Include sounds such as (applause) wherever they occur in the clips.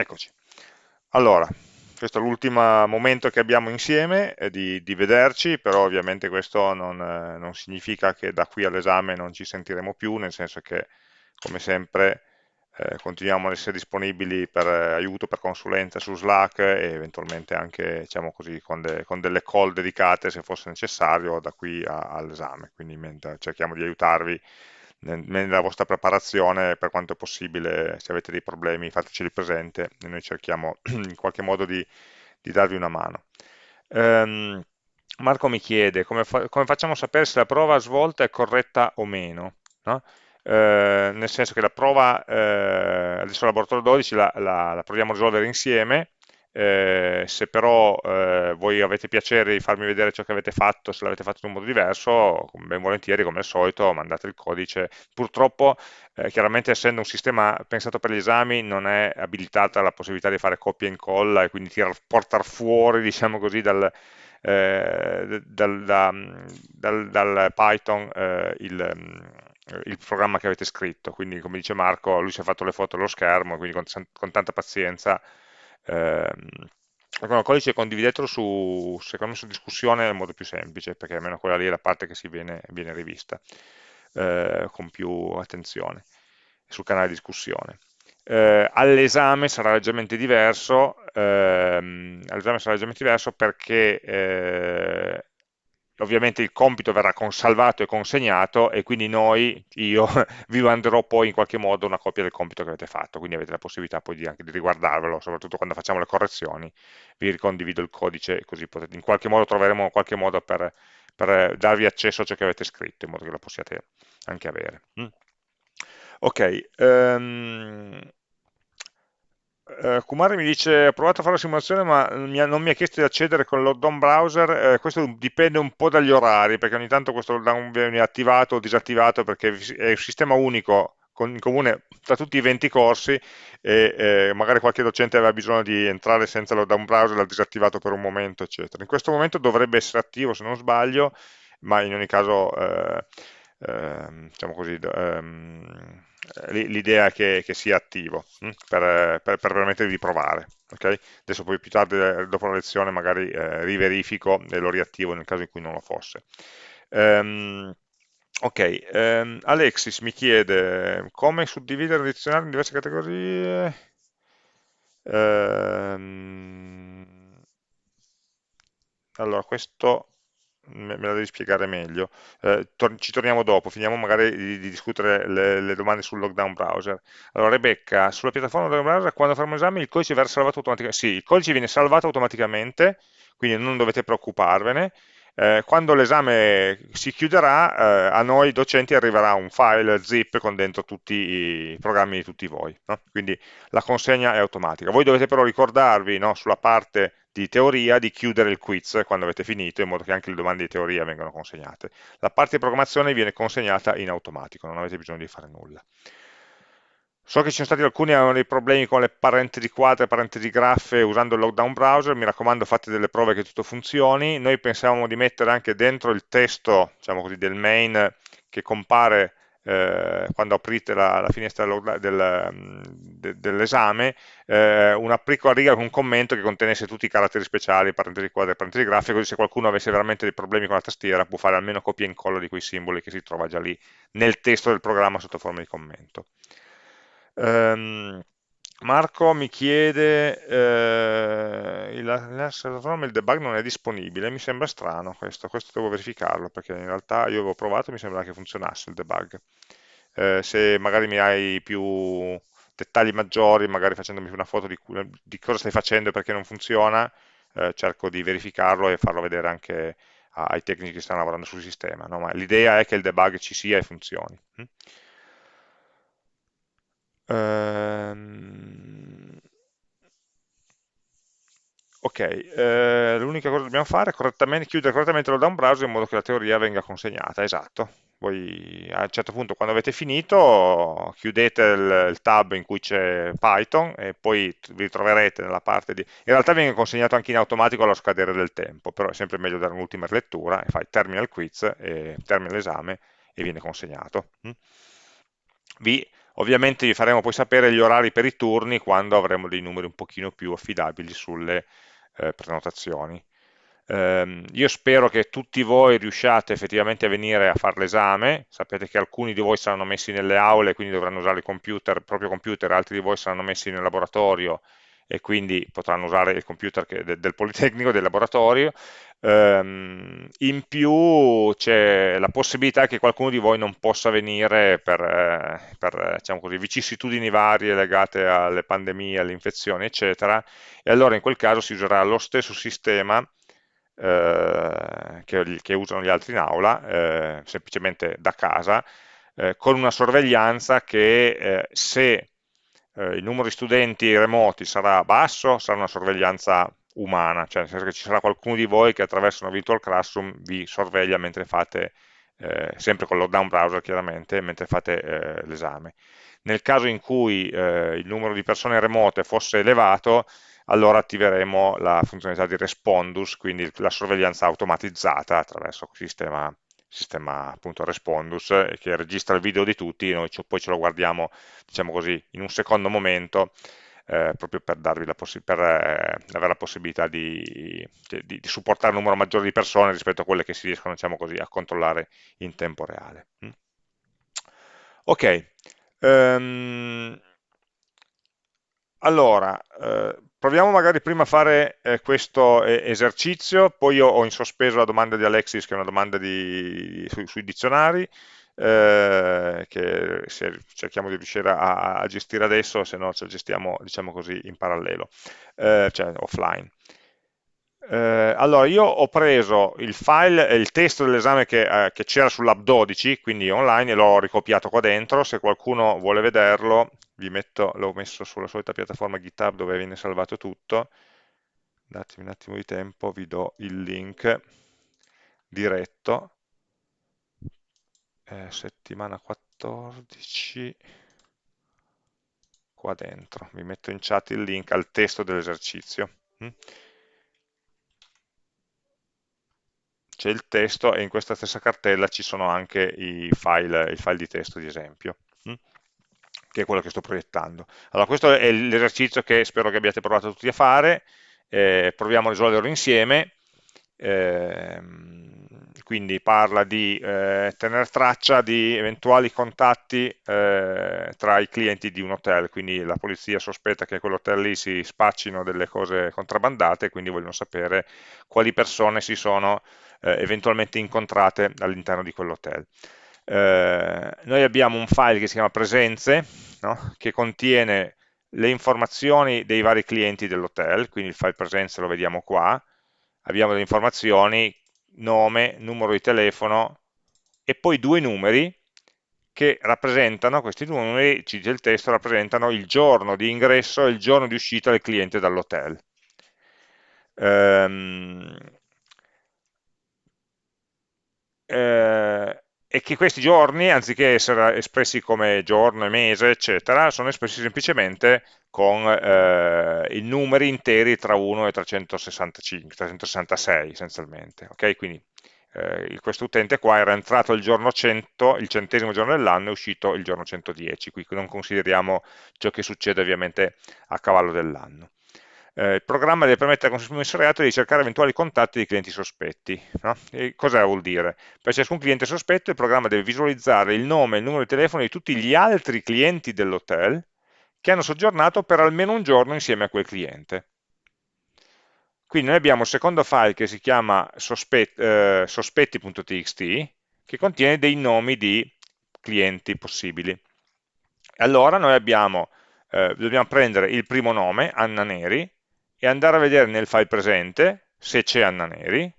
Eccoci. Allora, questo è l'ultimo momento che abbiamo insieme eh, di, di, vederci, però ovviamente questo non, eh, non significa che da qui all'esame non ci sentiremo più, nel senso che, come sempre, eh, continuiamo ad essere disponibili per eh, aiuto, per consulenza su Slack e eventualmente anche diciamo così, con, de, con, delle call dedicate se fosse necessario da qui all'esame, quindi cerchiamo di aiutarvi nella vostra preparazione per quanto possibile, se avete dei problemi fateceli presente e noi cerchiamo (clears throat) in qualche modo di, di darvi una mano. Um, Marco mi chiede come, fa come, facciamo a sapere se la prova svolta è corretta o meno, no? eh, nel senso che la prova, eh, adesso il laboratorio 12 la, la, la proviamo a risolvere insieme, eh, se però eh, voi avete piacere di farmi vedere ciò che avete fatto, se l'avete fatto in un modo diverso, ben volentieri come al solito mandate il codice. Purtroppo, eh, chiaramente essendo un sistema pensato per gli esami, non è abilitata la possibilità di fare copia e incolla e quindi portare fuori, (laughs) diciamo così, dal, eh, dal, da, dal, dal Python eh, il il programma che avete scritto, quindi come dice Marco, lui si è fatto le foto allo schermo, quindi con, con tanta pazienza Ehm, il codice condividetelo su, secondo me su discussione è il modo più semplice, perché almeno quella lì è la parte che si viene, viene rivista eh, con più attenzione sul canale di discussione. Eh, all'esame sarà leggermente diverso, ehm, all'esame sarà leggermente diverso perché eh, ovviamente il compito verrà salvato e consegnato e quindi noi, io, (laughs) vi manderò poi in qualche modo una copia del compito che avete fatto, quindi avete la possibilità poi di, anche di riguardarvelo, soprattutto quando facciamo le correzioni, vi ricondivido il codice così potete, in qualche modo troveremo qualche modo per, per, darvi accesso a ciò che avete scritto, in modo che lo possiate anche avere. Mm. Ok, um, Uh, Kumari mi dice, ho provato a fare la simulazione ma mi ha, non mi ha chiesto di accedere con il lockdown browser, uh, questo dipende un po' dagli orari, perché ogni tanto questo lockdown viene attivato o disattivato perché è un sistema unico con, in comune tra tutti i 20 corsi e eh, magari qualche docente aveva bisogno di entrare senza lockdown browser, l'ha disattivato per un momento, eccetera. In questo momento dovrebbe essere attivo se non sbaglio, ma in ogni caso, eh, eh, diciamo così, ehm, eh, l'idea è che, che, sia attivo hm, per, per, per, permettervi di provare. Okay? Adesso poi più tardi, eh, dopo la lezione, magari eh, riverifico e lo riattivo nel caso in cui non lo fosse. Um, ok, um, Alexis mi chiede come suddividere il dizionario in diverse categorie. Um, allora, questo me, la devi spiegare meglio. Eh, tor ci torniamo dopo, finiamo magari di, di discutere le, le, domande sul lockdown browser. Allora Rebecca, sulla piattaforma lockdown browser quando faremo esame il codice verrà salvato automaticamente? Sì, il codice viene salvato automaticamente, quindi non dovete preoccuparvene. Eh, quando l'esame si chiuderà, eh, a noi docenti arriverà un file zip con dentro tutti i programmi di tutti voi, no? quindi la consegna è automatica. Voi dovete però ricordarvi no, sulla parte di teoria di chiudere il quiz quando avete finito, in modo che anche le domande di teoria vengano consegnate. La parte di programmazione viene consegnata in automatico, non avete bisogno di fare nulla. So che ci sono stati alcuni che avevano dei problemi con le parentesi quadre, parentesi graffe usando il lockdown browser, mi raccomando fate delle prove che tutto funzioni. Noi pensavamo di mettere anche dentro il testo diciamo così, del main che compare eh, quando aprite la, la finestra del, de, dell'esame, eh, una piccola riga con un commento che contenesse tutti i caratteri speciali, parentesi quadre, parentesi graffe, così se qualcuno avesse veramente dei problemi con la tastiera può fare almeno copia e incolla di quei simboli che si trova già lì nel testo del programma sotto forma di commento. Um, Marco mi chiede eh, il, il debug non è disponibile, mi sembra strano questo, questo devo verificarlo perché in realtà io avevo provato e mi sembra che funzionasse il debug. Eh, se magari mi hai più dettagli maggiori, magari facendomi una foto di, di cosa stai facendo e perché non funziona, eh, cerco di verificarlo e farlo vedere anche ai tecnici che stanno lavorando sul sistema. No? L'idea è che il debug ci sia e funzioni. Hm? Ehm, ok, eh, l'unica cosa che dobbiamo fare è correttamente, chiudere correttamente lo down browser in modo che la teoria venga consegnata, esatto. Voi a un certo punto quando avete finito chiudete il, il tab in cui c'è Python e poi vi ritroverete nella parte di... In realtà viene consegnato anche in automatico allo scadere del tempo, però è sempre meglio dare un'ultima lettura e fai termina il quiz, e termina l'esame e viene consegnato. Hm? Vi Ovviamente vi faremo poi sapere gli orari per i turni quando avremo dei numeri un pochino più affidabili sulle eh, prenotazioni. Um, io spero che tutti voi riusciate effettivamente a venire a fare l'esame, sapete che alcuni di voi saranno messi nelle aule, quindi dovranno usare il, computer, il proprio computer, altri di voi saranno messi nel laboratorio e quindi potranno usare il computer del Politecnico, del laboratorio. Um, in più c'è la possibilità che qualcuno di voi non possa venire per, eh, per diciamo così, vicissitudini varie legate alle pandemie, alle infezioni, eccetera, e allora in quel caso si userà lo stesso sistema eh, che, che, usano gli altri in aula, eh, semplicemente da casa, eh, con una sorveglianza che eh, se eh, il numero di studenti remoti sarà basso, sarà una sorveglianza umana, cioè nel senso che ci sarà qualcuno di voi che attraverso una virtual classroom vi sorveglia mentre fate, eh, sempre con lockdown browser chiaramente, mentre fate eh, l'esame. Nel caso in cui eh, il numero di persone remote fosse elevato, allora attiveremo la funzionalità di Respondus, quindi la sorveglianza automatizzata attraverso il sistema, sistema appunto Respondus eh, che registra il video di tutti, noi poi ce lo guardiamo diciamo così, in un secondo momento eh, proprio per, per eh, avere la possibilità di, di, di, supportare un numero maggiore di persone rispetto a quelle che si riescono diciamo così, a controllare in tempo reale. Mm. Ok, um, allora, eh, proviamo magari prima a fare eh, questo eh, esercizio, poi ho in sospeso la domanda di Alexis, che è una domanda di, su, sui dizionari, eh, che cerchiamo di riuscire a, a, gestire adesso, se no ce la gestiamo diciamo così, in parallelo, eh, cioè offline. Eh, allora, io ho preso il file, il testo dell'esame che, eh, c'era sull'app 12, quindi online, e l'ho ricopiato qua dentro, se qualcuno vuole vederlo, l'ho messo sulla solita piattaforma GitHub dove viene salvato tutto, datemi un attimo di tempo, vi do il link diretto, eh, settimana 14, qua dentro, vi metto in chat il link al testo dell'esercizio. Mm? C'è il testo e in questa stessa cartella ci sono anche i file, i file di testo di esempio. Mm? che è quello che sto proiettando. Allora, questo è l'esercizio che spero che abbiate provato tutti a fare, eh, proviamo a risolverlo insieme, eh, quindi parla di eh, tenere traccia di eventuali contatti eh, tra i clienti di un hotel, quindi la polizia sospetta che a quell'hotel lì si spaccino delle cose contrabbandate, quindi vogliono sapere quali persone si sono eh, eventualmente incontrate all'interno di quell'hotel. Eh, noi abbiamo un file che si chiama presenze, no? che contiene le informazioni dei vari clienti dell'hotel, quindi il file presenze lo vediamo qua, abbiamo delle informazioni, nome, numero di telefono e poi due numeri che rappresentano, questi due numeri, ci dice il testo, rappresentano il giorno di ingresso e il giorno di uscita del cliente dall'hotel. Um, eh, e che questi giorni, anziché essere espressi come giorno mese, eccetera, sono espressi semplicemente con eh, i numeri interi tra 1 e 365, 366 essenzialmente. Okay? Quindi eh, questo utente qua era entrato il giorno 100, il centesimo giorno dell'anno, è uscito il giorno 110, qui non consideriamo ciò che succede ovviamente a cavallo dell'anno eh, il programma deve permettere al commissariato di cercare eventuali contatti di clienti sospetti. No? cosa vuol dire? Per ciascun cliente sospetto il programma deve visualizzare il nome e il numero di telefono di tutti gli altri clienti dell'hotel che hanno soggiornato per almeno un giorno insieme a quel cliente. Quindi noi abbiamo il secondo file che si chiama sospet eh, sospetti.txt che contiene dei nomi di clienti possibili. Allora noi abbiamo, eh, dobbiamo prendere il primo nome, Anna Neri, e andare a vedere nel file presente se c'è Anna Neri,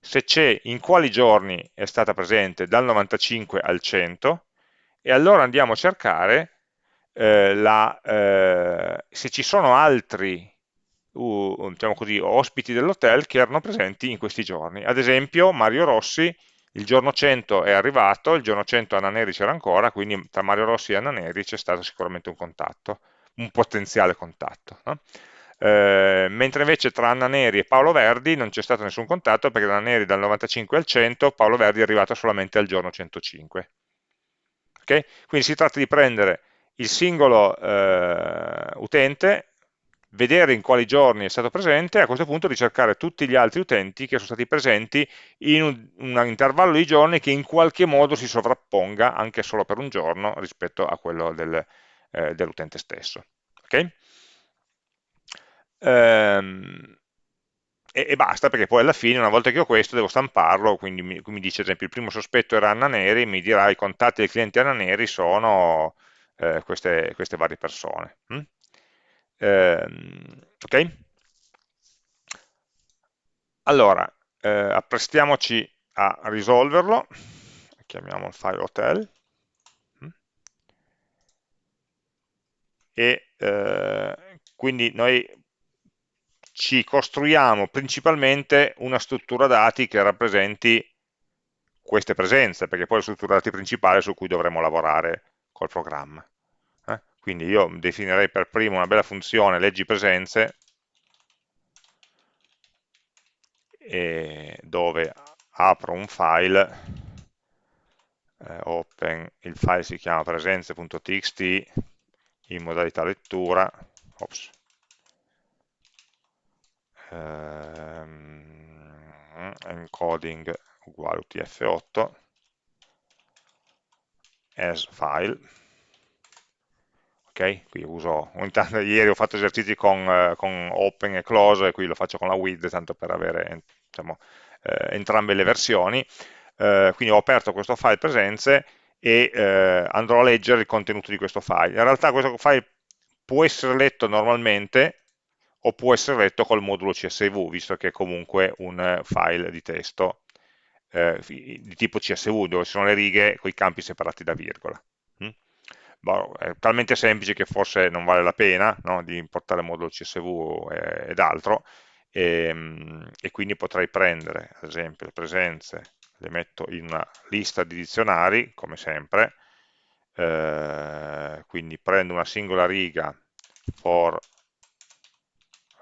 se c'è in quali giorni è stata presente dal 95 al 100 e allora andiamo a cercare eh, la, eh, se ci sono altri uh, diciamo così, ospiti dell'hotel che erano presenti in questi giorni. Ad esempio Mario Rossi il giorno 100 è arrivato, il giorno 100 Anna Neri c'era ancora, quindi tra Mario Rossi e Anna Neri c'è stato sicuramente un contatto, un potenziale contatto. No? Eh, mentre invece tra Anna Neri e Paolo Verdi non c'è stato nessun contatto perché Anna Neri dal 95 al 100, Paolo Verdi è arrivato solamente al giorno 105. Okay? Quindi si tratta di prendere il singolo eh, utente, vedere in quali giorni è stato presente e a questo punto ricercare tutti gli altri utenti che sono stati presenti in un, un intervallo di giorni che in qualche modo si sovrapponga anche solo per un giorno rispetto a quello del, eh, dell'utente stesso. Okay? Ehm, e, e, basta perché poi alla fine una volta che ho questo devo stamparlo quindi mi, mi dice ad esempio il primo sospetto era Anna Neri mi dirà i contatti del cliente Anna Neri sono eh, queste, queste, varie persone mm? eh, ok? allora eh, apprestiamoci a risolverlo chiamiamo il file hotel mm? e eh, quindi noi ci costruiamo principalmente una struttura dati che rappresenti queste presenze, perché poi è la struttura dati principale su cui dovremo lavorare col programma. Eh? Quindi io definirei per primo una bella funzione leggi presenze, dove apro un file, eh, open, il file si chiama presenze.txt in modalità lettura, ops, ehm, encoding uguale utf8 as file. Ok, qui uso, intanto, (laughs) ieri ho fatto esercizi con, eh, con, open e close e qui lo faccio con la with tanto per avere diciamo, eh, entrambe le versioni. Eh, quindi ho aperto questo file presenze e eh, andrò a leggere il contenuto di questo file. In realtà questo file può essere letto normalmente o può essere letto col modulo CSV, visto che è comunque un eh, file di testo eh, di tipo CSV, dove sono le righe con i campi separati da virgola. Mm? Boh, è talmente semplice che forse non vale la pena no, di importare il modulo CSV eh, ed altro, e, ehm, e, quindi potrei prendere, ad esempio, le presenze, le metto in una lista di dizionari, come sempre, eh, quindi prendo una singola riga for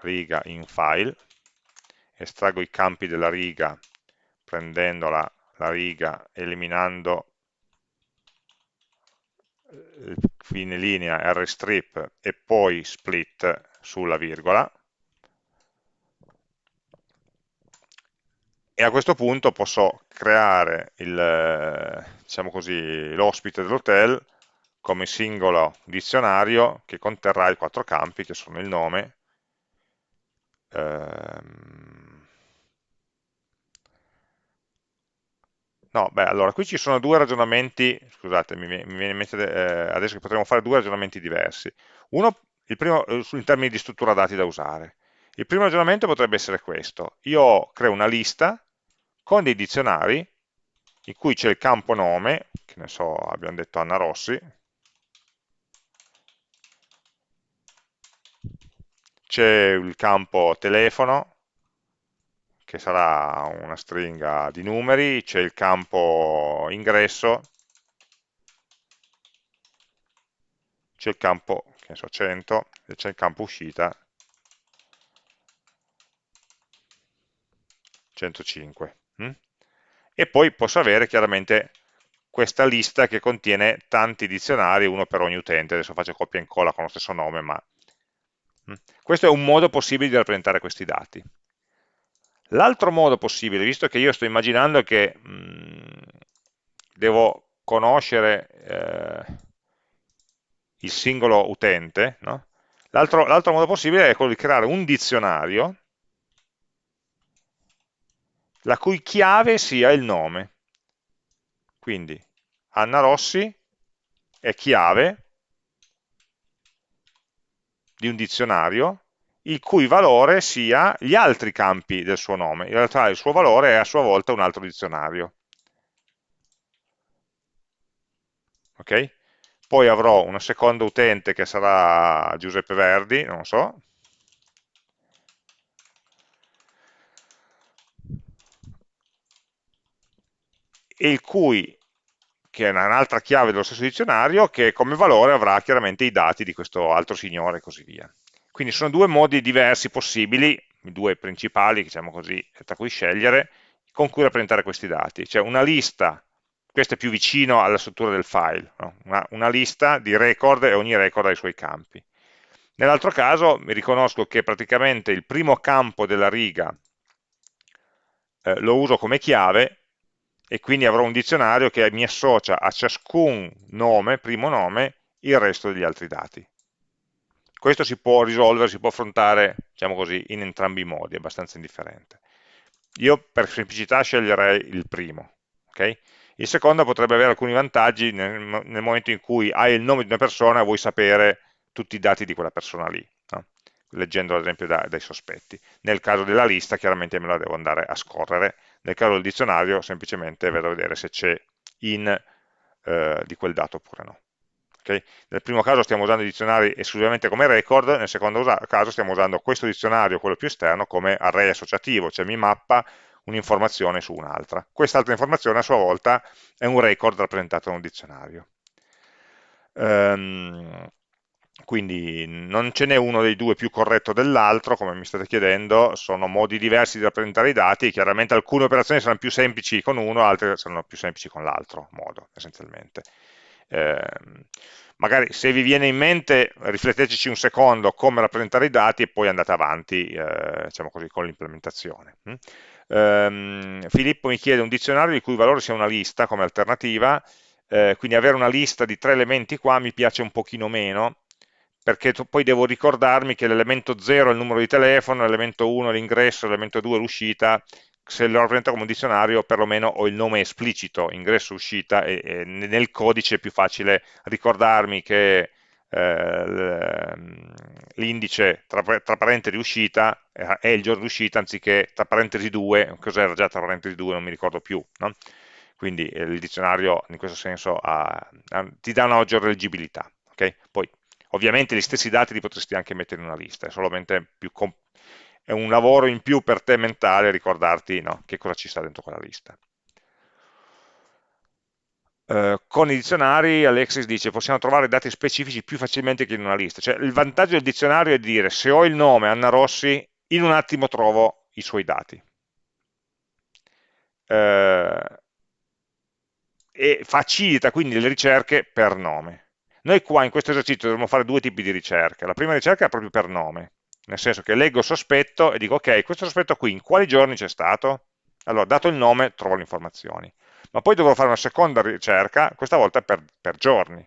riga in file, estraggo i campi della riga prendendo la, riga, eliminando il fine linea rstrip e poi split sulla virgola. E a questo punto posso creare diciamo l'ospite diciamo dell'hotel come singolo dizionario che conterrà i quattro campi che sono il nome, Ehm... No, beh, allora, qui ci sono due ragionamenti, scusate, mi, mi viene in mente eh, adesso che potremmo fare due ragionamenti diversi. Uno, il primo, eh, in termini di struttura dati da usare. Il primo ragionamento potrebbe essere questo. Io creo una lista con dei dizionari in cui c'è il campo nome, che ne so, abbiamo detto Anna Rossi, c'è il campo telefono, che sarà una stringa di numeri, c'è il campo ingresso, c'è il campo che so, 100 e c'è il campo uscita 105 hm? e poi posso avere chiaramente questa lista che contiene tanti dizionari, uno per ogni utente, adesso faccio copia e incolla con lo stesso nome ma Mm. Questo è un modo possibile di rappresentare questi dati. L'altro modo possibile, visto che io sto immaginando che mh, mm, devo conoscere eh, il singolo utente, no? l'altro modo possibile è quello di creare un dizionario la cui chiave sia il nome. Quindi Anna Rossi è chiave di un dizionario il cui valore sia gli altri campi del suo nome. In realtà il suo valore è a sua volta un altro dizionario. Ok? Poi avrò una seconda utente che sarà Giuseppe Verdi, non so, e il cui che è un'altra chiave dello stesso dizionario, che come valore avrà chiaramente i dati di questo altro signore e così via. Quindi sono due modi diversi possibili, i due principali, diciamo così, tra cui scegliere, con cui rappresentare questi dati. Cioè una lista questo è più vicino alla struttura del file, no? una, una, lista di record e ogni record ha i suoi campi. Nell'altro caso mi riconosco che praticamente il primo campo della riga eh, lo uso come chiave e quindi avrò un dizionario che mi associa a ciascun nome, primo nome, il resto degli altri dati. Questo si può risolvere, si può affrontare, diciamo così, in entrambi i modi, è abbastanza indifferente. Io per semplicità sceglierei il primo. Okay? Il secondo potrebbe avere alcuni vantaggi nel, nel, momento in cui hai il nome di una persona e vuoi sapere tutti i dati di quella persona lì? Leggendo ad esempio da, dai sospetti. Nel caso della lista chiaramente me la devo andare a scorrere, nel caso del dizionario semplicemente vado a vedere se c'è in eh, di quel dato oppure no. Okay? Nel primo caso stiamo usando i dizionari esclusivamente come record, nel secondo caso stiamo usando questo dizionario, quello più esterno, come array associativo, cioè mi mappa un'informazione su un'altra. Quest'altra informazione a sua volta è un record rappresentato da un dizionario. Um, quindi non ce n'è uno dei due più corretto dell'altro, come mi state chiedendo, sono modi diversi di rappresentare i dati, chiaramente alcune operazioni saranno più semplici con uno, altre saranno più semplici con l'altro modo, essenzialmente. Eh, magari se vi viene in mente rifletteteci un secondo come rappresentare i dati e poi andate avanti eh, diciamo così, con l'implementazione. Mm? Eh, Filippo mi chiede un dizionario di cui il valore sia una lista come alternativa, eh, quindi avere una lista di tre elementi qua mi piace un pochino meno, perché poi devo ricordarmi che l'elemento 0 è il numero di telefono, l'elemento 1 è l'ingresso, l'elemento 2 è l'uscita, se lo rappresento come un dizionario perlomeno ho il nome esplicito, ingresso, uscita, e, e nel codice è più facile ricordarmi che eh, l'indice tra, tra, parentesi uscita eh, è il giorno di uscita anziché tra parentesi 2, cos'era già tra parentesi 2, non mi ricordo più. No? Quindi eh, il dizionario in questo senso ha, ha, ti dà una maggiore leggibilità. Okay? Poi ovviamente gli stessi dati li potresti anche mettere in una lista, è solamente è un lavoro in più per te mentale ricordarti no, che cosa ci sta dentro quella lista. Uh, con i dizionari Alexis dice possiamo trovare dati specifici più facilmente che in una lista, cioè il vantaggio del dizionario è dire se ho il nome Anna Rossi in un attimo trovo i suoi dati. Uh, e facilita quindi le ricerche per nome noi qua in questo esercizio dovremmo fare due tipi di ricerca la prima ricerca è proprio per nome nel senso che leggo sospetto e dico ok, questo sospetto qui in quali giorni c'è stato? Allora, dato il nome, trovo le informazioni. Ma poi dovrò fare una seconda ricerca, questa volta per, per giorni.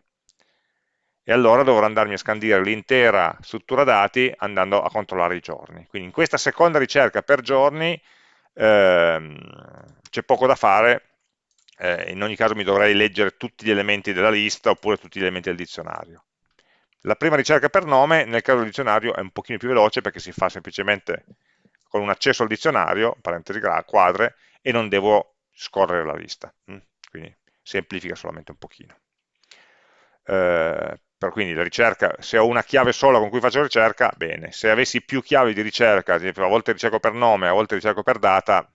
E allora dovrò andarmi a scandire l'intera struttura dati andando a controllare i giorni. Quindi in questa seconda ricerca per giorni ehm, c'è poco da fare, eh, in ogni caso mi dovrei leggere tutti gli elementi della lista oppure tutti gli elementi del dizionario. La prima ricerca per nome, nel caso del dizionario, è un pochino più veloce perché si fa semplicemente con un accesso al dizionario, parentesi quadre, e non devo scorrere la lista. Mm? Quindi semplifica solamente un pochino. Eh, per quindi la ricerca, se ho una chiave sola con cui faccio ricerca, bene. Se avessi più chiavi di ricerca, a volte ricerco per nome, a volte ricerco per data,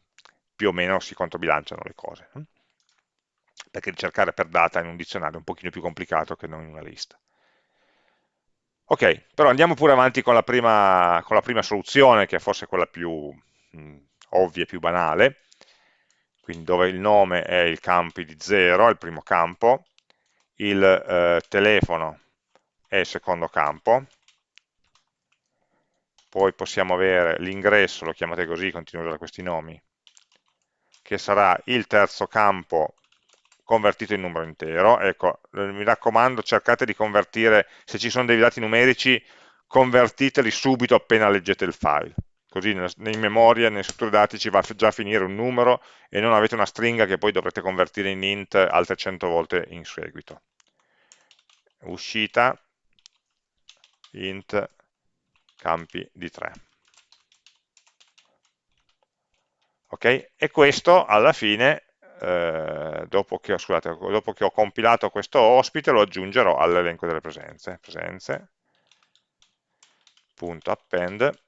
più o meno si controbilanciano le cose. Perché ricercare per data in un dizionario è un pochino più complicato che non in una lista. Ok, però andiamo pure avanti con la prima, con la prima soluzione, che è forse quella più mh, ovvia, più banale, quindi dove il nome è il campo di 0, è il primo campo, il eh, telefono è il secondo campo, poi possiamo avere l'ingresso, lo chiamate così, continuo a usare questi nomi, che sarà il terzo campo convertito in numero intero. Ecco, mi raccomando, cercate di convertire, se ci sono dei dati numerici, convertiteli subito appena leggete il file. Così in memoria, nelle strutture dati ci va già a finire un numero e non avete una stringa che poi dovrete convertire in int altre 100 volte in seguito. Uscita, int, campi di 3. Ok? E questo alla fine eh, dopo, che ho, scusate, dopo, che ho, compilato questo ospite lo aggiungerò all'elenco delle presenze, presenze.append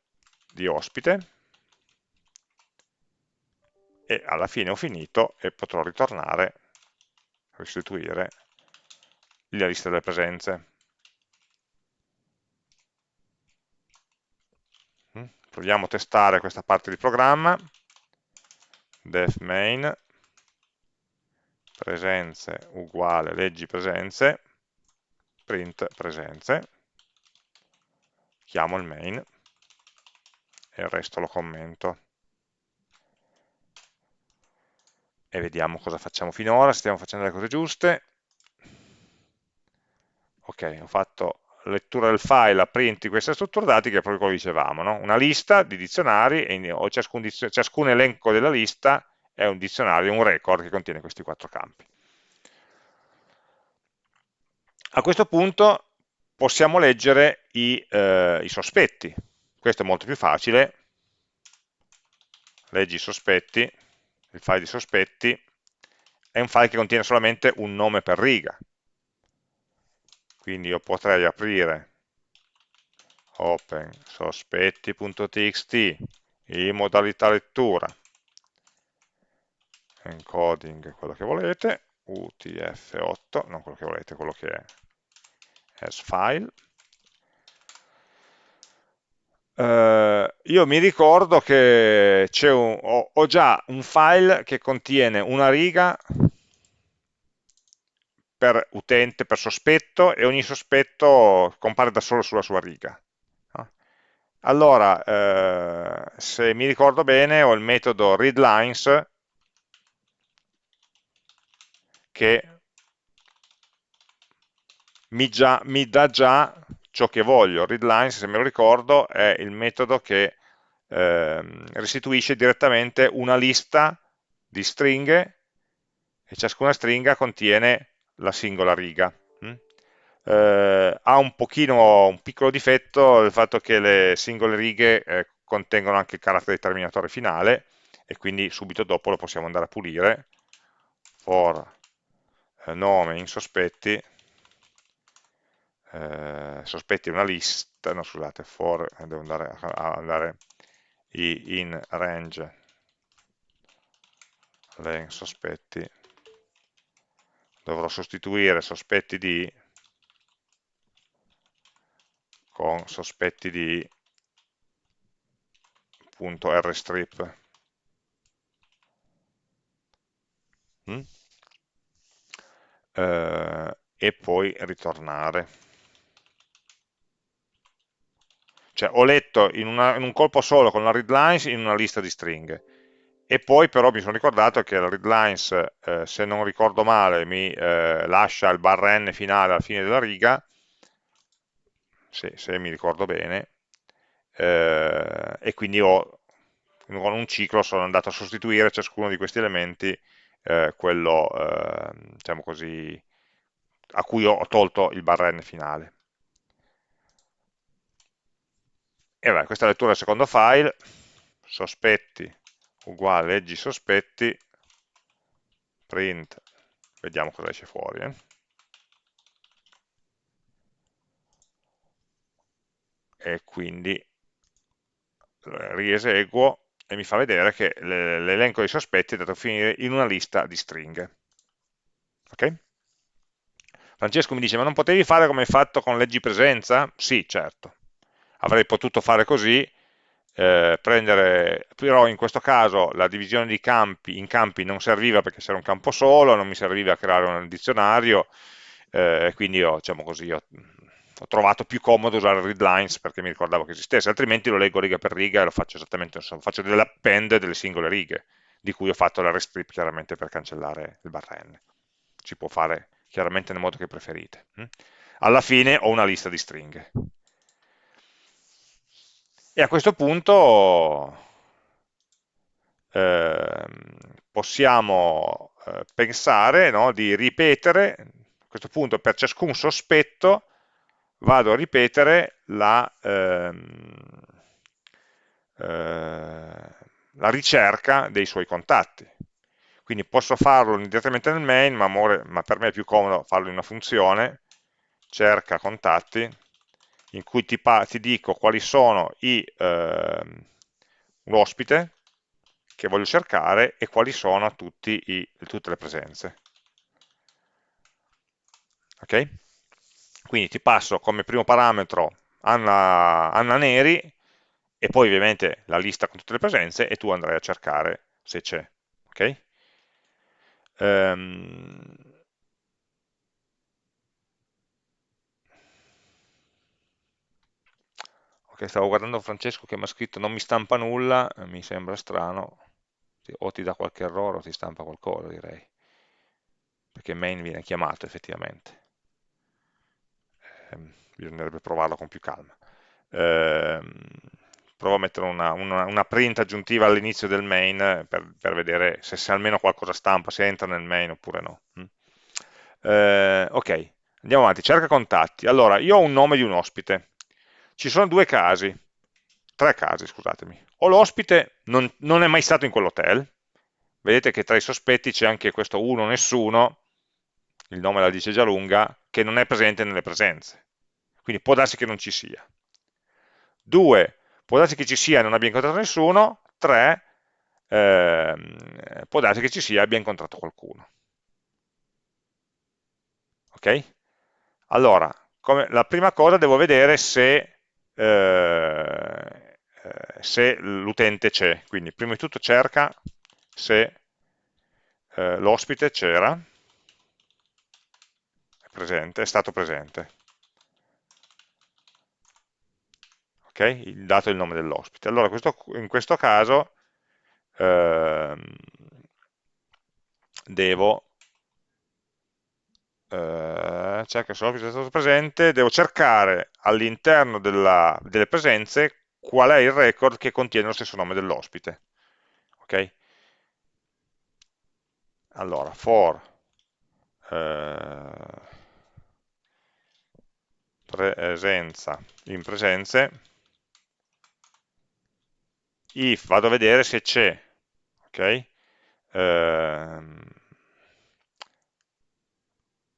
di ospite. E alla fine ho finito e potrò ritornare, restituire la lista delle presenze. Mm, proviamo a testare questa parte di programma, def main presenze uguale leggi presenze, print presenze, chiamo il main e il resto lo commento. E vediamo cosa facciamo finora, stiamo facendo le cose giuste. Ok, ho fatto lettura del file a print di questa struttura dati che è proprio quello che dicevamo, no? una lista di dizionari e o ciascun, ciascun elenco della lista è un dizionario, un record che contiene questi quattro campi. A questo punto possiamo leggere i, eh, i sospetti, questo è molto più facile, leggi i sospetti, il file di sospetti, è un file che contiene solamente un nome per riga, quindi io potrei aprire open sospetti.txt in modalità lettura encoding quello che volete utf8 non quello che volete, quello che è as file Uh, io mi ricordo che un, ho, ho, già un file che contiene una riga per utente, per sospetto, e ogni sospetto compare da solo sulla sua riga. Allora, eh, se mi ricordo bene, ho il metodo readLines che mi, già, mi dà già ciò che voglio. ReadLines, se me lo ricordo, è il metodo che eh, restituisce direttamente una lista di stringhe e ciascuna stringa contiene la singola riga. Mm? Eh, ha un pochino, un piccolo difetto il fatto che le singole righe eh, contengono anche il carattere determinatore finale e quindi subito dopo lo possiamo andare a pulire for nome in sospetti eh, sospetti una lista no scusate for eh, devo andare a andare in range. Len sospetti dovrò sostituire sospetti di con sospetti di punto rstrip mm? Eh, e poi ritornare. Cioè ho letto in, una, in, un colpo solo con la readlines in una lista di stringhe. E poi però mi sono ricordato che la readlines, eh, se non ricordo male, mi eh, lascia il barra n finale alla fine della riga, se, se mi ricordo bene, eh, e quindi ho, con un ciclo sono andato a sostituire ciascuno di questi elementi, eh, quello, ehm, diciamo così, a cui ho tolto il barra n finale. E vabbè, questa lettura del secondo file, sospetti uguale leggi sospetti, print, vediamo cosa esce fuori. Eh. E quindi eh, rieseguo e mi fa vedere che l'elenco dei sospetti è andato a finire in una lista di stringhe. Ok? Francesco mi dice, ma non potevi fare come hai fatto con leggi presenza? Sì, certo. Avrei potuto fare così, eh, prendere, però in questo caso la divisione di campi in campi non serviva perché c'era un campo solo, non mi serviva a creare un dizionario, eh, quindi ho, diciamo così, ho, ho, trovato più comodo usare readlines perché mi ricordavo che esistesse, altrimenti lo leggo riga per riga e lo faccio esattamente, insomma, faccio delle append delle singole righe, di cui ho fatto la restrip chiaramente per cancellare il barra n. Si può fare chiaramente nel modo che preferite. Hm? Alla fine ho una lista di stringhe. E a questo punto eh, possiamo eh, pensare no, di ripetere, a questo punto per ciascun sospetto vado a ripetere la, ehm, eh, la ricerca dei suoi contatti. Quindi posso farlo direttamente nel main, ma, ma per me è più comodo farlo in una funzione, cerca contatti, in cui ti, ti dico quali sono eh, l'ospite che voglio cercare e quali sono i, tutte le presenze. Ok? Quindi ti passo come primo parametro Anna, Anna Neri e poi ovviamente la lista con tutte le presenze e tu andrai a cercare se c'è. Okay? ehm, ok, stavo guardando Francesco che mi ha scritto non mi stampa nulla, mi sembra strano, o ti dà qualche errore o ti stampa qualcosa direi, perché main viene chiamato effettivamente, bisognerebbe provarlo con più calma. Eh, provo a mettere una, una, una print aggiuntiva all'inizio del main per, per, vedere se, se, almeno qualcosa stampa, se entra nel main oppure no. Eh, ok, andiamo avanti, cerca contatti. Allora, io ho un nome di un ospite, ci sono due casi, tre casi, scusatemi. O l'ospite non, non, è mai stato in quell'hotel, vedete che tra i sospetti c'è anche questo uno nessuno, il nome la dice già lunga, che non è presente nelle presenze. Quindi può darsi che non ci sia. Due, può darsi che ci sia e non abbia incontrato nessuno. Tre, eh, può darsi che ci sia e abbia incontrato qualcuno. Ok? Allora, come, la prima cosa devo vedere se eh, se l'utente c'è, quindi prima di tutto cerca se eh, l'ospite c'era, presente, è stato presente. Ok? Il dato è il nome dell'ospite. Allora questo, in questo caso ehm, devo eh, cerca se l'ospite è stato presente, devo cercare all'interno delle presenze qual è il record che contiene lo stesso nome dell'ospite. Ok? Allora, for eh, presenza in presenze, if vado a vedere se c'è, ok? Eh,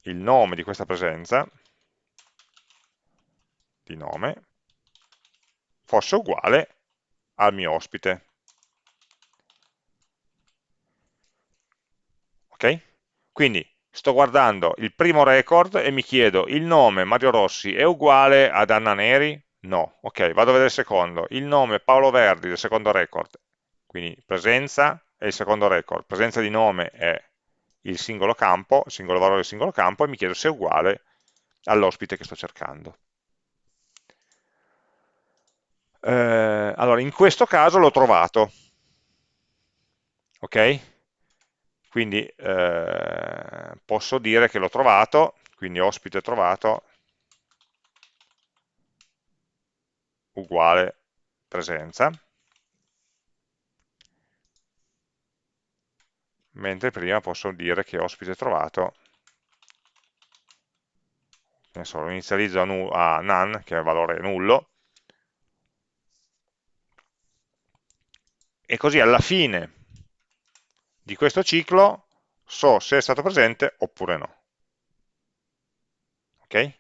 il nome di questa presenza, di nome, fosse uguale al mio ospite. Ok? Quindi sto guardando il primo record e mi chiedo il nome Mario Rossi è uguale ad Anna Neri? No. Ok, vado a vedere il secondo. Il nome Paolo Verdi del secondo record. Quindi presenza è il secondo record. Presenza di nome è il singolo campo, il singolo valore del singolo campo e mi chiedo se è uguale all'ospite che sto cercando. Eh, allora, in questo caso l'ho trovato, ok? Quindi eh, posso dire che l'ho trovato, quindi ospite trovato uguale presenza. mentre prima posso dire che ospite trovato so, lo inizializzo a, a none, che è valore nullo, e così alla fine di questo ciclo so se è stato presente oppure no. Ok?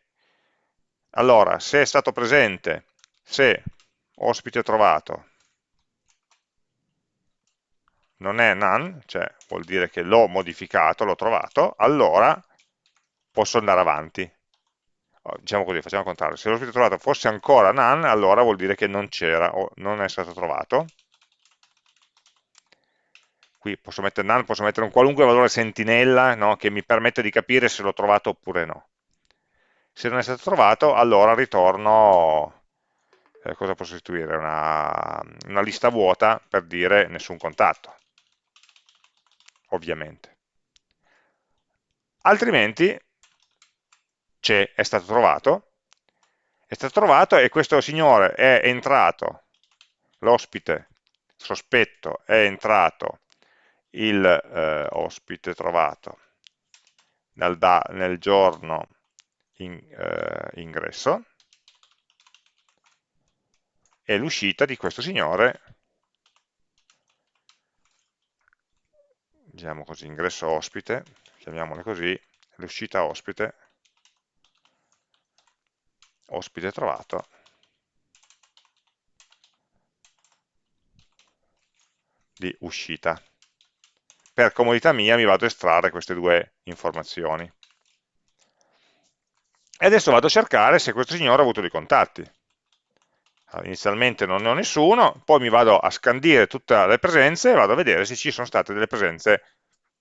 Allora, se è stato presente, se ospite trovato non è none, cioè vuol dire che l'ho modificato, l'ho trovato, allora posso andare avanti. Oh, diciamo così, facciamo il contrario. Se l'ospite trovato fosse ancora none, allora vuol dire che non c'era o non è stato trovato. Qui posso mettere none, posso mettere un qualunque valore sentinella no, che mi permette di capire se l'ho trovato oppure no. Se non è stato trovato, allora ritorno, eh, cosa posso istituire? Una, una lista vuota per dire nessun contatto ovviamente. Altrimenti c'è, è stato trovato, è stato trovato e questo signore è entrato, l'ospite sospetto è entrato, il eh, ospite trovato nel, da, nel giorno in, eh, ingresso e l'uscita di questo signore diciamo così, ingresso ospite, chiamiamole così, l'uscita ospite, ospite trovato, di uscita. Per comodità mia mi vado a estrarre queste due informazioni. E adesso vado a cercare se questo signore ha avuto dei contatti. Allora, inizialmente non ne ho nessuno, poi mi vado a scandire tutte le presenze e vado a vedere se ci sono state delle presenze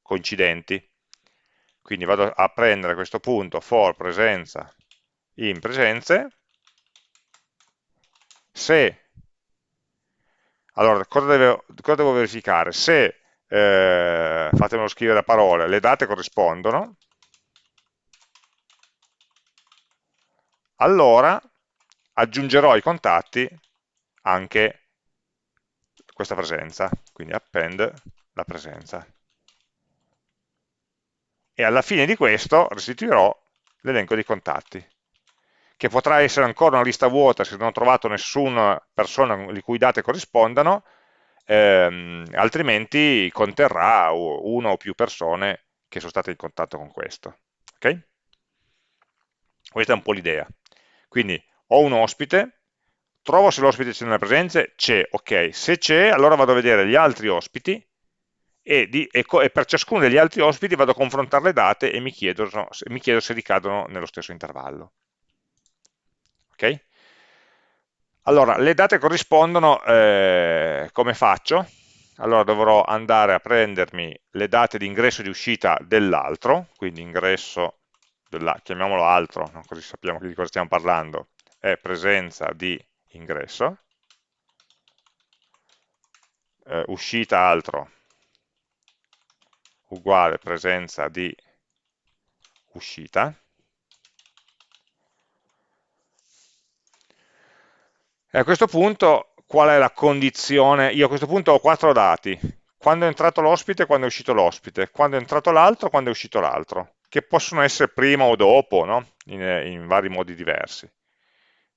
coincidenti. Quindi vado a prendere questo punto for presenza in presenze, se, allora cosa devo, cosa devo verificare? Se, eh, fatemelo scrivere a parole, le date corrispondono, allora aggiungerò ai contatti anche questa presenza, quindi append la presenza. E alla fine di questo restituirò l'elenco dei contatti, che potrà essere ancora una lista vuota se non ho trovato nessuna persona di cui i dati corrispondano, ehm, altrimenti conterrà una o più persone che sono state in contatto con questo. Okay? Questa è un po' l'idea. Quindi ho un ospite, trovo se l'ospite c'è nelle presenze, c'è, ok, se c'è allora vado a vedere gli altri ospiti e, di, e, e, per ciascuno degli altri ospiti vado a confrontare le date e mi chiedo, mi chiedo se ricadono nello stesso intervallo. Ok? Allora, le date corrispondono, eh, come faccio? Allora dovrò andare a prendermi le date di ingresso e di uscita dell'altro, quindi ingresso, della, chiamiamolo altro, no? così sappiamo di cosa stiamo parlando, è presenza di ingresso, eh, uscita altro, uguale presenza di uscita. E a questo punto qual è la condizione? Io a questo punto ho quattro dati, quando è entrato l'ospite quando è uscito l'ospite, quando è entrato l'altro quando è uscito l'altro, che possono essere prima o dopo, no? in, in vari modi diversi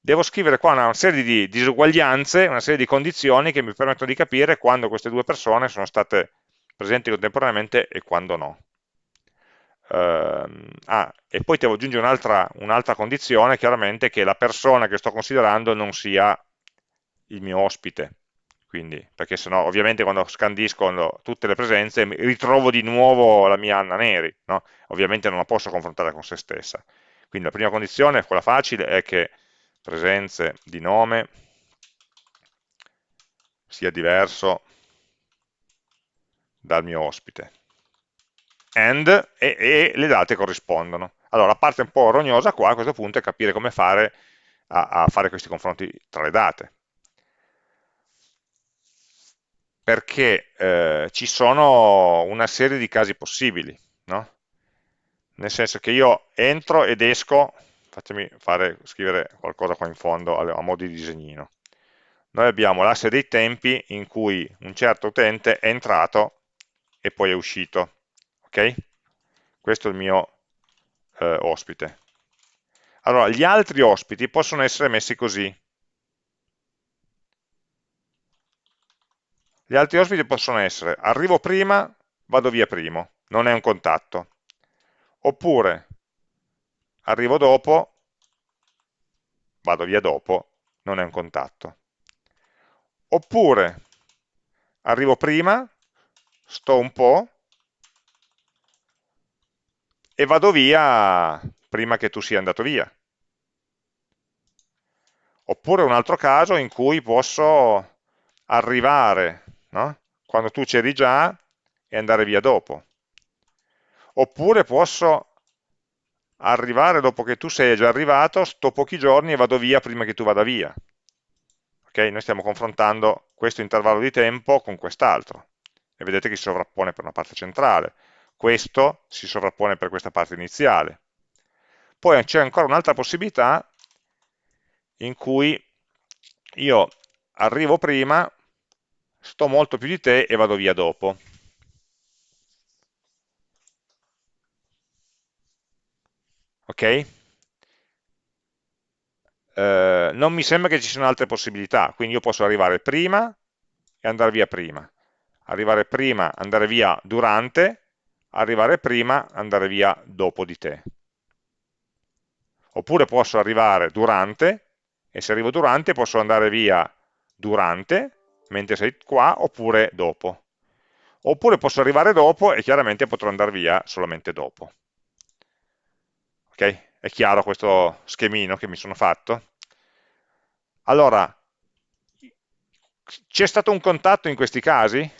devo scrivere qua una serie di disuguaglianze, una serie di condizioni che mi permettono di capire quando queste due persone sono state presenti contemporaneamente e quando no. Uh, ah, e poi devo aggiungere un'altra un condizione, chiaramente, che la persona che sto considerando non sia il mio ospite. Quindi, perché sennò ovviamente quando scandisco tutte le presenze ritrovo di nuovo la mia Anna Neri, no? ovviamente non la posso confrontare con se stessa. Quindi la prima condizione, quella facile, è che presenze di nome sia diverso dal mio ospite. And e, e, le date corrispondono. Allora, la parte un po' rognosa qua a questo punto è capire come fare a, a fare questi confronti tra le date. Perché eh, ci sono una serie di casi possibili, no? Nel senso che io entro ed esco, fatemi fare, scrivere qualcosa qua in fondo a, a modo di disegnino. Noi abbiamo l'asse dei tempi in cui un certo utente è entrato e poi è uscito. Ok? Questo è il mio eh, ospite. Allora, gli altri ospiti possono essere messi così. Gli altri ospiti possono essere arrivo prima, vado via primo, non è un contatto. Oppure arrivo dopo, vado via dopo, non è un contatto. Oppure arrivo prima, sto un po' e vado via prima che tu sia andato via. Oppure un altro caso in cui posso arrivare no? quando tu c'eri già e andare via dopo. Oppure posso arrivare dopo che tu sei già arrivato, sto pochi giorni e vado via prima che tu vada via. Ok? Noi stiamo confrontando questo intervallo di tempo con quest'altro e vedete che si sovrappone per una parte centrale. Questo si sovrappone per questa parte iniziale. Poi c'è ancora un'altra possibilità in cui io arrivo prima, sto molto più di te e vado via dopo. Ok? Eh, non mi sembra che ci siano altre possibilità, quindi io posso arrivare prima e andare via prima, arrivare prima, andare via durante, arrivare prima, andare via dopo di te. Oppure posso arrivare durante, e se arrivo durante posso andare via durante, mentre sei qua, oppure dopo. Oppure posso arrivare dopo e chiaramente potrò andare via solamente dopo. Ok? È chiaro questo schemino che mi sono fatto? Allora, c'è stato un contatto in questi casi?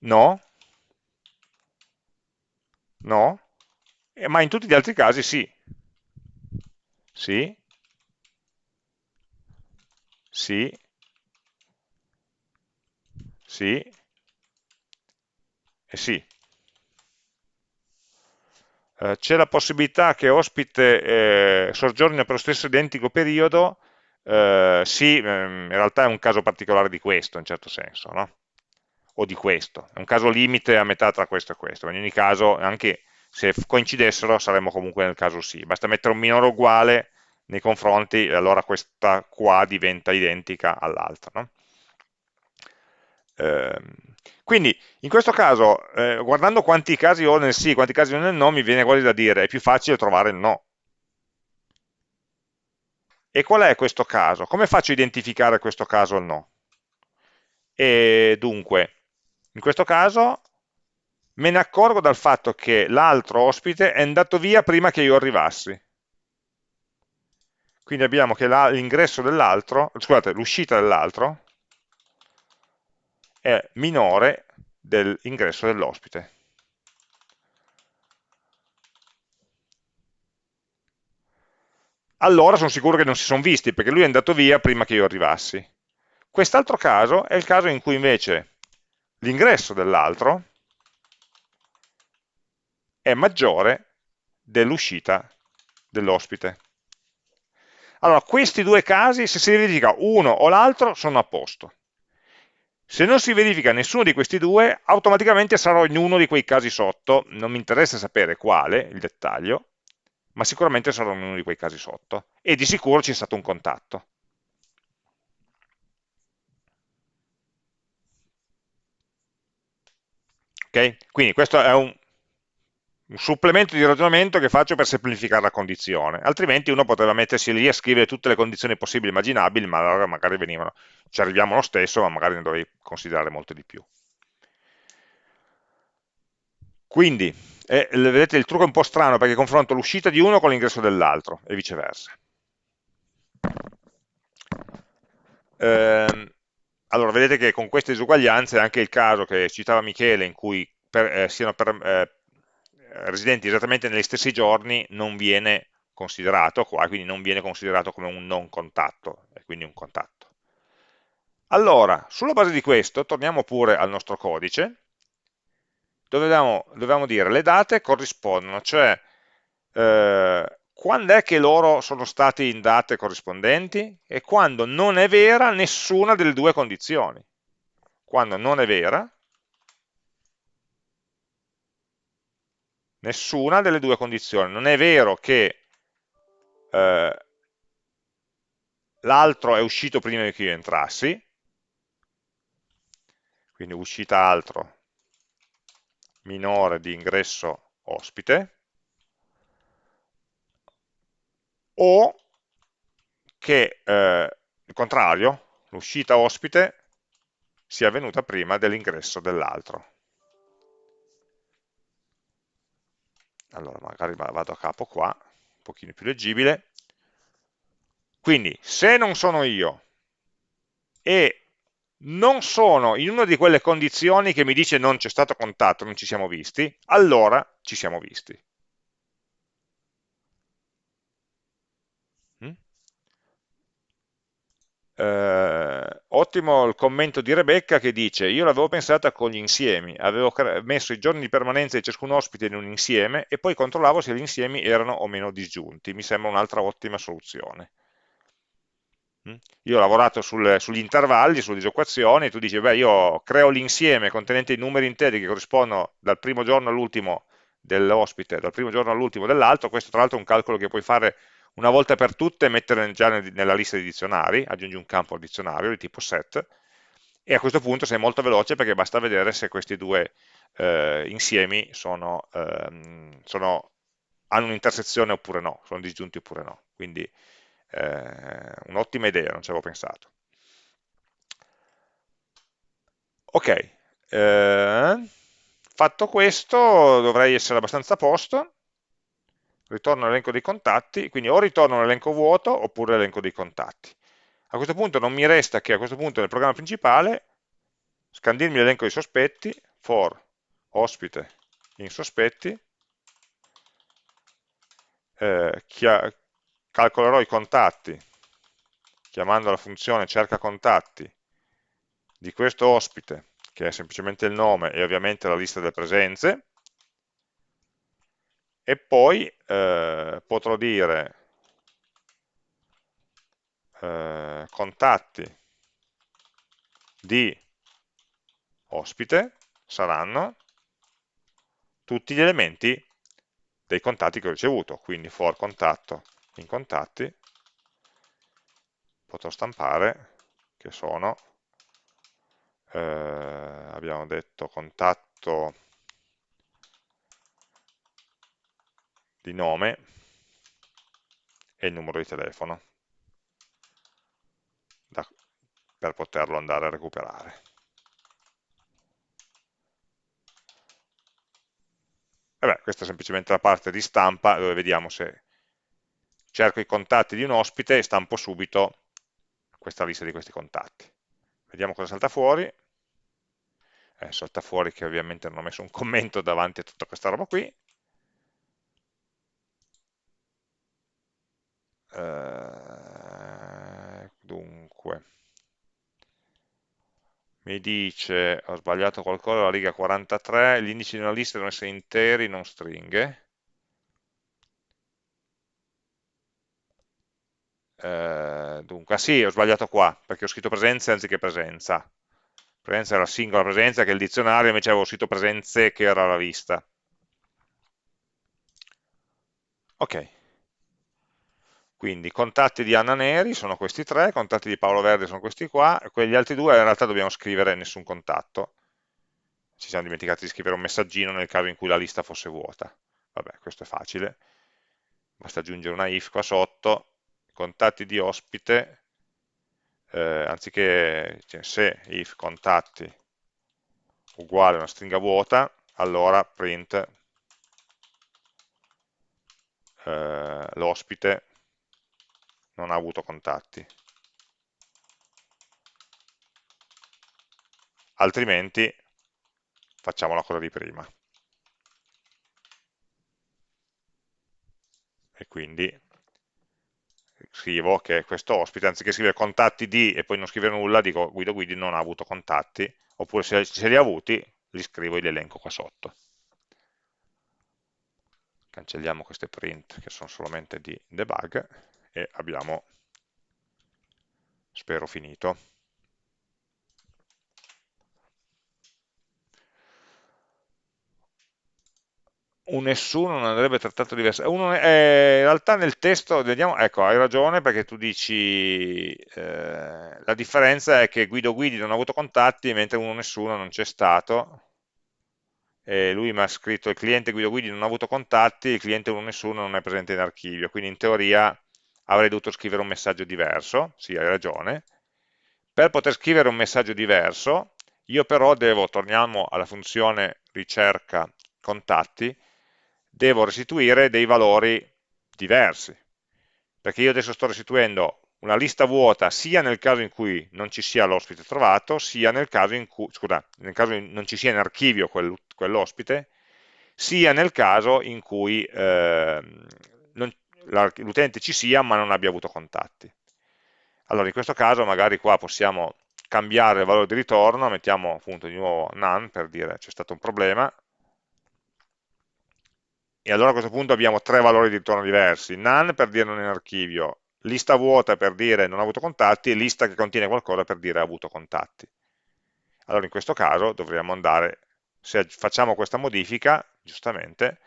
No? No? Eh, ma in tutti gli altri casi sì. Sì. Sì. Sì. E sì. Eh, c'è la possibilità che ospite eh, soggiorni per lo stesso identico periodo, eh, sì, ehm, in realtà è un caso particolare di questo, in certo senso, no? O di questo, è un caso limite a metà tra questo e questo, in ogni caso anche se coincidessero saremmo comunque nel caso sì, basta mettere un minore uguale nei confronti e allora questa qua diventa identica all'altra. No? Eh, quindi in questo caso, eh, guardando quanti casi ho nel sì, quanti casi ho nel no, mi viene quasi da dire è più facile trovare il no. E qual è questo caso? Come faccio a identificare questo caso o no? E dunque, in questo caso me ne accorgo dal fatto che l'altro ospite è andato via prima che io arrivassi. Quindi abbiamo che l'ingresso dell'altro, scusate, l'uscita dell'altro è minore dell'ingresso dell'ospite. Allora sono sicuro che non si sono visti, perché lui è andato via prima che io arrivassi. Quest'altro caso è il caso in cui invece l'ingresso dell'altro è maggiore dell'uscita dell'ospite. Allora, questi due casi, se si verifica uno o l'altro, sono a posto. Se non si verifica nessuno di questi due, automaticamente sarò in uno di quei casi sotto, non mi interessa sapere quale, il dettaglio, ma sicuramente sarò in uno di quei casi sotto, e di sicuro c'è stato un contatto. Okay? Quindi questo è un, un, supplemento di ragionamento che faccio per semplificare la condizione, altrimenti uno poteva mettersi lì a scrivere tutte le condizioni possibili e immaginabili, ma allora magari venivano, ci arriviamo lo stesso, ma magari ne dovrei considerare molto di più. Quindi, eh, vedete il trucco è un po' strano perché confronto l'uscita di uno con l'ingresso dell'altro e viceversa. Eh, allora, vedete che con queste disuguaglianze anche il caso che citava Michele, in cui per, eh, siano per, eh, residenti esattamente negli stessi giorni, non viene considerato qua, quindi non viene considerato come un non contatto, e quindi un contatto. Allora, sulla base di questo, torniamo pure al nostro codice, dove dobbiamo, dobbiamo dire le date corrispondono, cioè eh, quando è che loro sono stati in date corrispondenti e quando non è vera nessuna delle due condizioni. Quando non è vera, nessuna delle due condizioni. Non è vero che eh, l'altro è uscito prima che io entrassi, quindi uscita altro minore di ingresso ospite, o che eh, il contrario, l'uscita ospite sia avvenuta prima dell'ingresso dell'altro. Allora magari vado a capo qua, un pochino più leggibile. Quindi se non sono io e non sono in una di quelle condizioni che mi dice non c'è stato contatto, non ci siamo visti, allora ci siamo visti. Eh, ottimo il commento di Rebecca che dice io l'avevo pensata con gli insiemi, avevo messo i giorni di permanenza di ciascun ospite in un insieme e poi controllavo se gli insiemi erano o meno disgiunti, mi sembra un'altra ottima soluzione. Mm? Io ho lavorato sul, sugli intervalli, sulle disoccupazioni, tu dici, beh, io creo l'insieme contenente i numeri interi che corrispondono dal primo giorno all'ultimo dell'ospite, dal primo giorno all'ultimo dell'altro, questo tra l'altro è un calcolo che puoi fare una volta per tutte mettere già nella lista di dizionari, aggiungi un campo al dizionario di tipo set, e a questo punto sei molto veloce perché basta vedere se questi due eh, insiemi sono, ehm, sono, hanno un'intersezione oppure no, sono disgiunti oppure no. Quindi eh, un'ottima idea, non ci avevo pensato. Ok, eh, fatto questo dovrei essere abbastanza a posto ritorno all'elenco dei contatti, quindi o ritorno all'elenco vuoto oppure all'elenco dei contatti. A questo punto non mi resta che a questo punto nel programma principale scandirmi l'elenco dei sospetti, for ospite in sospetti, eh, calcolerò i contatti chiamando la funzione cerca contatti di questo ospite, che è semplicemente il nome e ovviamente la lista delle presenze, e poi eh, potrò dire eh, contatti di ospite saranno tutti gli elementi dei contatti che ho ricevuto, quindi for contatto in contatti, potrò stampare che sono, eh, abbiamo detto contatto di nome e il numero di telefono da, per poterlo andare a recuperare. E beh, questa è semplicemente la parte di stampa dove vediamo se cerco i contatti di un ospite e stampo subito questa lista di questi contatti. Vediamo cosa salta fuori. Eh, salta fuori che ovviamente non ho messo un commento davanti a tutta questa roba qui. Eh, dunque, mi dice, ho sbagliato qualcosa, la riga 43, gli indici di una lista devono essere interi, non stringhe. Eh, dunque, ah sì, ho sbagliato qua, perché ho scritto presenze anziché presenza. Presenza era singola presenza, che è il dizionario, invece avevo scritto presenze, che era la lista. Ok. Quindi contatti di Anna Neri sono questi tre, contatti di Paolo Verde sono questi qua, quegli altri due in realtà dobbiamo scrivere nessun contatto. Ci siamo dimenticati di scrivere un messaggino nel caso in cui la lista fosse vuota. Vabbè, questo è facile. Basta aggiungere una if qua sotto, contatti di ospite, eh, anziché cioè, se if contatti uguale a una stringa vuota, allora print eh, l'ospite non ha avuto contatti. Altrimenti facciamo la cosa di prima. E quindi scrivo che questo ospite, anziché scrivere contatti di e poi non scrivere nulla, dico Guido Guidi non ha avuto contatti, oppure se, se li ha avuti, li scrivo e li elenco qua sotto. Cancelliamo queste print che sono solamente di debug e abbiamo, spero, finito. un nessuno non andrebbe trattato diversamente. Eh, in realtà nel testo, vediamo, ecco, hai ragione perché tu dici eh, la differenza è che Guido Guidi non ha avuto contatti mentre uno nessuno non c'è stato e lui mi ha scritto il cliente Guido Guidi non ha avuto contatti, il cliente uno nessuno non è presente in archivio, quindi in teoria avrei dovuto scrivere un messaggio diverso, sì hai ragione, per poter scrivere un messaggio diverso io però devo, torniamo alla funzione ricerca contatti, devo restituire dei valori diversi, perché io adesso sto restituendo una lista vuota sia nel caso in cui non ci sia l'ospite trovato, sia nel caso in cui, scusa, nel caso in non ci sia in archivio quel, quell'ospite, sia nel caso in cui eh, l'utente ci sia ma non abbia avuto contatti. Allora in questo caso magari qua possiamo cambiare il valore di ritorno, mettiamo appunto di nuovo none per dire c'è stato un problema, e allora a questo punto abbiamo tre valori di ritorno diversi, none per dire non in archivio, lista vuota per dire non ha avuto contatti e lista che contiene qualcosa per dire ha avuto contatti. Allora in questo caso dovremmo andare, se facciamo questa modifica, giustamente,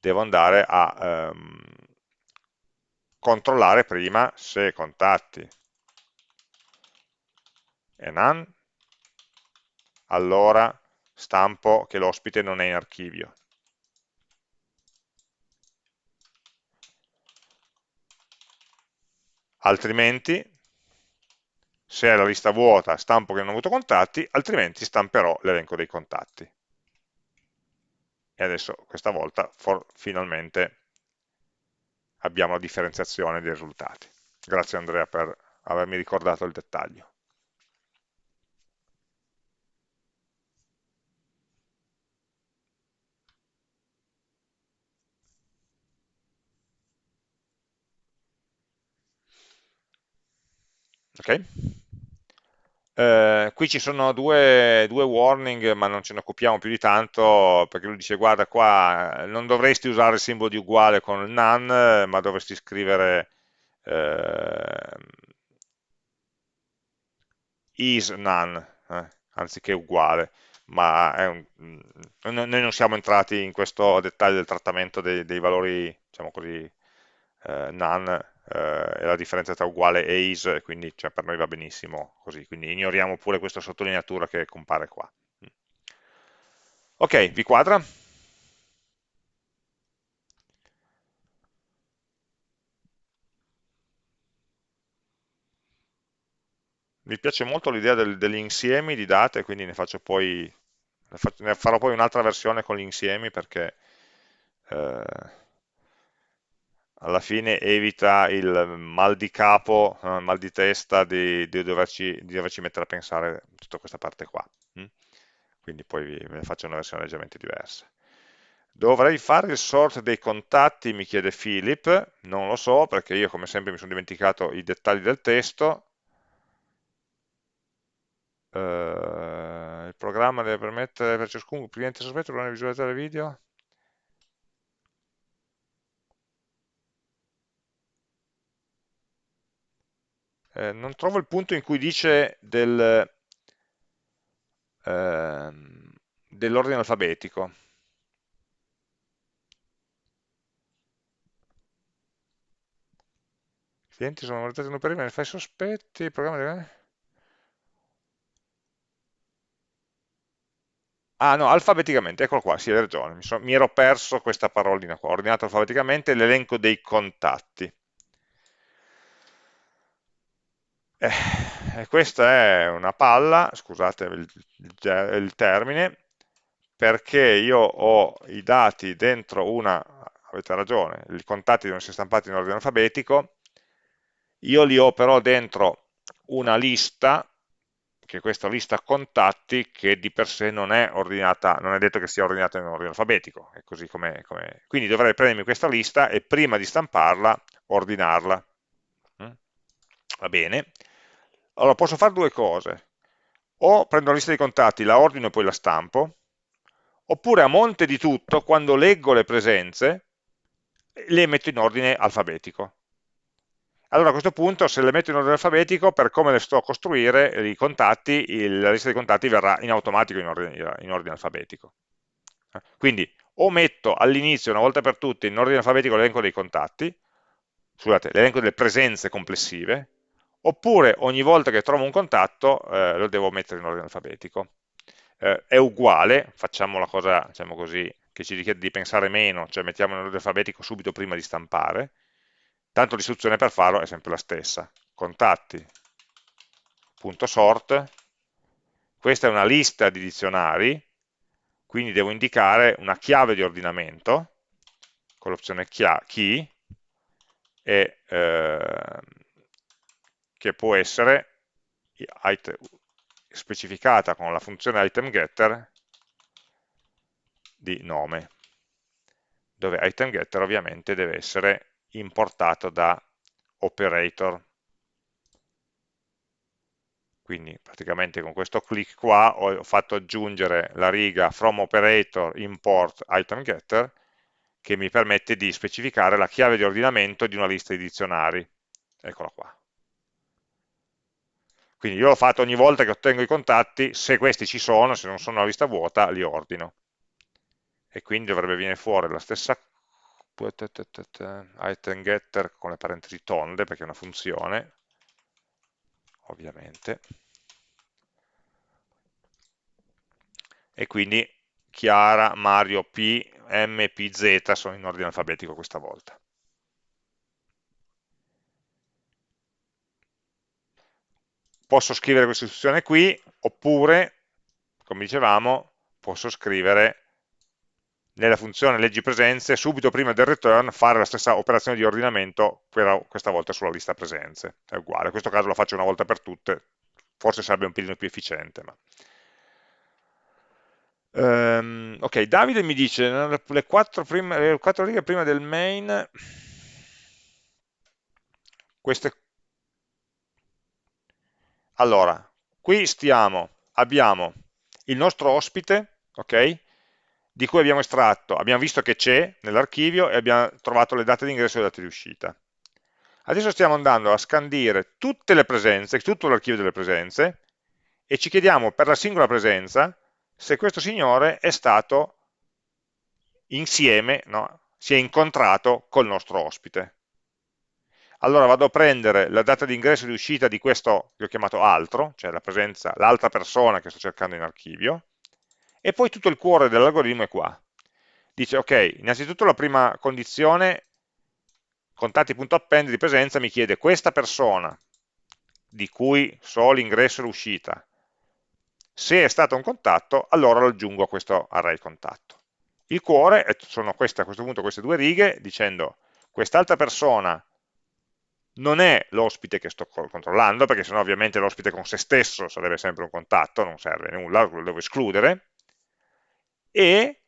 devo andare a ehm, controllare prima se contatti è none, allora stampo che l'ospite non è in archivio. altrimenti se è la lista vuota stampo che non ho avuto contatti, altrimenti stamperò l'elenco dei contatti. E adesso questa volta for, finalmente abbiamo la differenziazione dei risultati. Grazie Andrea per avermi ricordato il dettaglio. Ok? Eh, qui ci sono due, due, warning, ma non ce ne occupiamo più di tanto, perché lui dice, guarda qua, non dovresti usare il simbolo di uguale con il none, ma dovresti scrivere eh, is none, eh, anziché uguale, ma un, noi non siamo entrati in questo dettaglio del trattamento dei, dei valori, diciamo così, eh, none eh, la differenza tra uguale e is, quindi cioè, per noi va benissimo così, quindi ignoriamo pure questa sottolineatura che compare qua. Ok, vi quadra? Mi piace molto l'idea del, degli insiemi di date, quindi ne poi, ne farò poi un'altra versione con gli insiemi perché eh, alla fine evita il mal di capo, eh, mal di testa di, di, doverci, di, doverci, mettere a pensare tutta questa parte qua. Hm? Quindi poi ne faccio una versione leggermente diversa. Dovrei fare il sort dei contatti, mi chiede Philip, non lo so perché io come sempre mi sono dimenticato i dettagli del testo. Uh, il programma deve permettere per ciascun cliente sospetto di visualizzare il video eh, non trovo il punto in cui dice del, eh, dell'ordine alfabetico. I clienti sono valutati in un fai sospetti, il programma deve... Ah no, alfabeticamente, eccolo qua, sì, hai ragione, mi, so, mi ero perso questa parolina qua, ordinato alfabeticamente l'elenco dei contatti. Eh, questa è una palla, scusate il, il, termine, perché io ho i dati dentro una, avete ragione, i contatti devono essere stampati in ordine alfabetico, io li ho però dentro una lista, che è questa lista contatti, che di per sé non è ordinata, non è detto che sia ordinata in ordine alfabetico, è così come, come... quindi dovrei prendermi questa lista e prima di stamparla, ordinarla. Mm? Va bene, allora posso fare due cose, o prendo la lista di contatti, la ordino e poi la stampo, oppure a monte di tutto, quando leggo le presenze, le metto in ordine alfabetico. Allora a questo punto, se le metto in ordine alfabetico, per come le sto a costruire, i contatti, il, la lista di contatti verrà in automatico in ordine, in ordine alfabetico. Quindi o metto all'inizio, una volta per tutte, in ordine alfabetico l'elenco dei contatti, scusate, l'elenco delle presenze complessive, oppure ogni volta che trovo un contatto eh, lo devo mettere in ordine alfabetico. Eh, è uguale, facciamo la cosa diciamo così, che ci richiede di pensare meno, cioè mettiamo in ordine alfabetico subito prima di stampare, tanto l'istruzione per farlo è sempre la stessa. Contatti.sort, questa è una lista di dizionari, quindi devo indicare una chiave di ordinamento, con l'opzione key, e eh, che può essere specificata con la funzione itemGetter di nome, dove itemGetter ovviamente deve essere importato da operator. Quindi praticamente con questo clic qua ho fatto aggiungere la riga from operator import itemGetter che mi permette di specificare la chiave di ordinamento di una lista di dizionari. Eccola qua. Quindi io l'ho fatto ogni volta che ottengo i contatti, se questi ci sono, se non sono una lista vuota, li ordino. E quindi dovrebbe venire fuori la stessa item getter con le parentesi tonde, perché è una funzione, ovviamente. E quindi Chiara, Mario, P, M, P, Z sono in ordine alfabetico questa volta. Posso scrivere questa istruzione qui, oppure, come dicevamo, posso scrivere nella funzione leggi presenze, subito prima del return, fare la stessa operazione di ordinamento, però questa volta sulla lista presenze. È uguale, in questo caso la faccio una volta per tutte, forse sarebbe un pelino più efficiente. Ma... Um, ok, Davide mi dice, le quattro, prime, le quattro righe prima del main, queste Allora, qui stiamo, abbiamo il nostro ospite, ok? Di cui abbiamo estratto, abbiamo visto che c'è nell'archivio e abbiamo trovato le date di ingresso e le date di uscita. Adesso stiamo andando a scandire tutte le presenze, tutto l'archivio delle presenze, e ci chiediamo per la singola presenza se questo signore è stato insieme, no? si è incontrato col nostro ospite. Allora vado a prendere la data di ingresso e di uscita di questo che ho chiamato altro, cioè l'altra persona che sto cercando in archivio, e poi tutto il cuore dell'algoritmo è qua. Dice, ok, innanzitutto la prima condizione, contatti.append di presenza mi chiede questa persona, di cui so l'ingresso e l'uscita, se è stato un contatto, allora lo aggiungo a questo array contatto. Il cuore sono queste, a questo punto queste due righe dicendo quest'altra persona non è l'ospite che sto controllando, perché sennò ovviamente l'ospite con se stesso sarebbe sempre un contatto, non serve nulla, lo devo escludere, e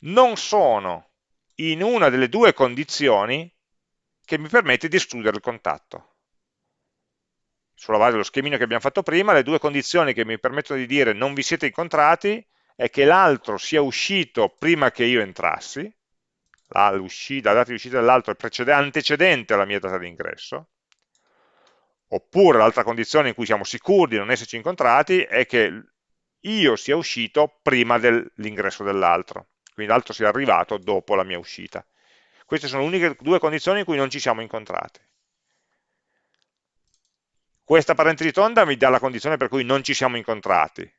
non sono in una delle due condizioni che mi permette di escludere il contatto. Sulla base dello schemino che abbiamo fatto prima, le due condizioni che mi permettono di dire non vi siete incontrati è che l'altro sia uscito prima che io entrassi, la, la data di uscita dell'altro è antecedente alla mia data di ingresso, oppure l'altra condizione in cui siamo sicuri di non esserci incontrati è che io sia uscito prima dell'ingresso dell'altro, quindi l'altro sia arrivato dopo la mia uscita. Queste sono le uniche due condizioni in cui non ci siamo incontrati. Questa parentesi tonda mi dà la condizione per cui non ci siamo incontrati.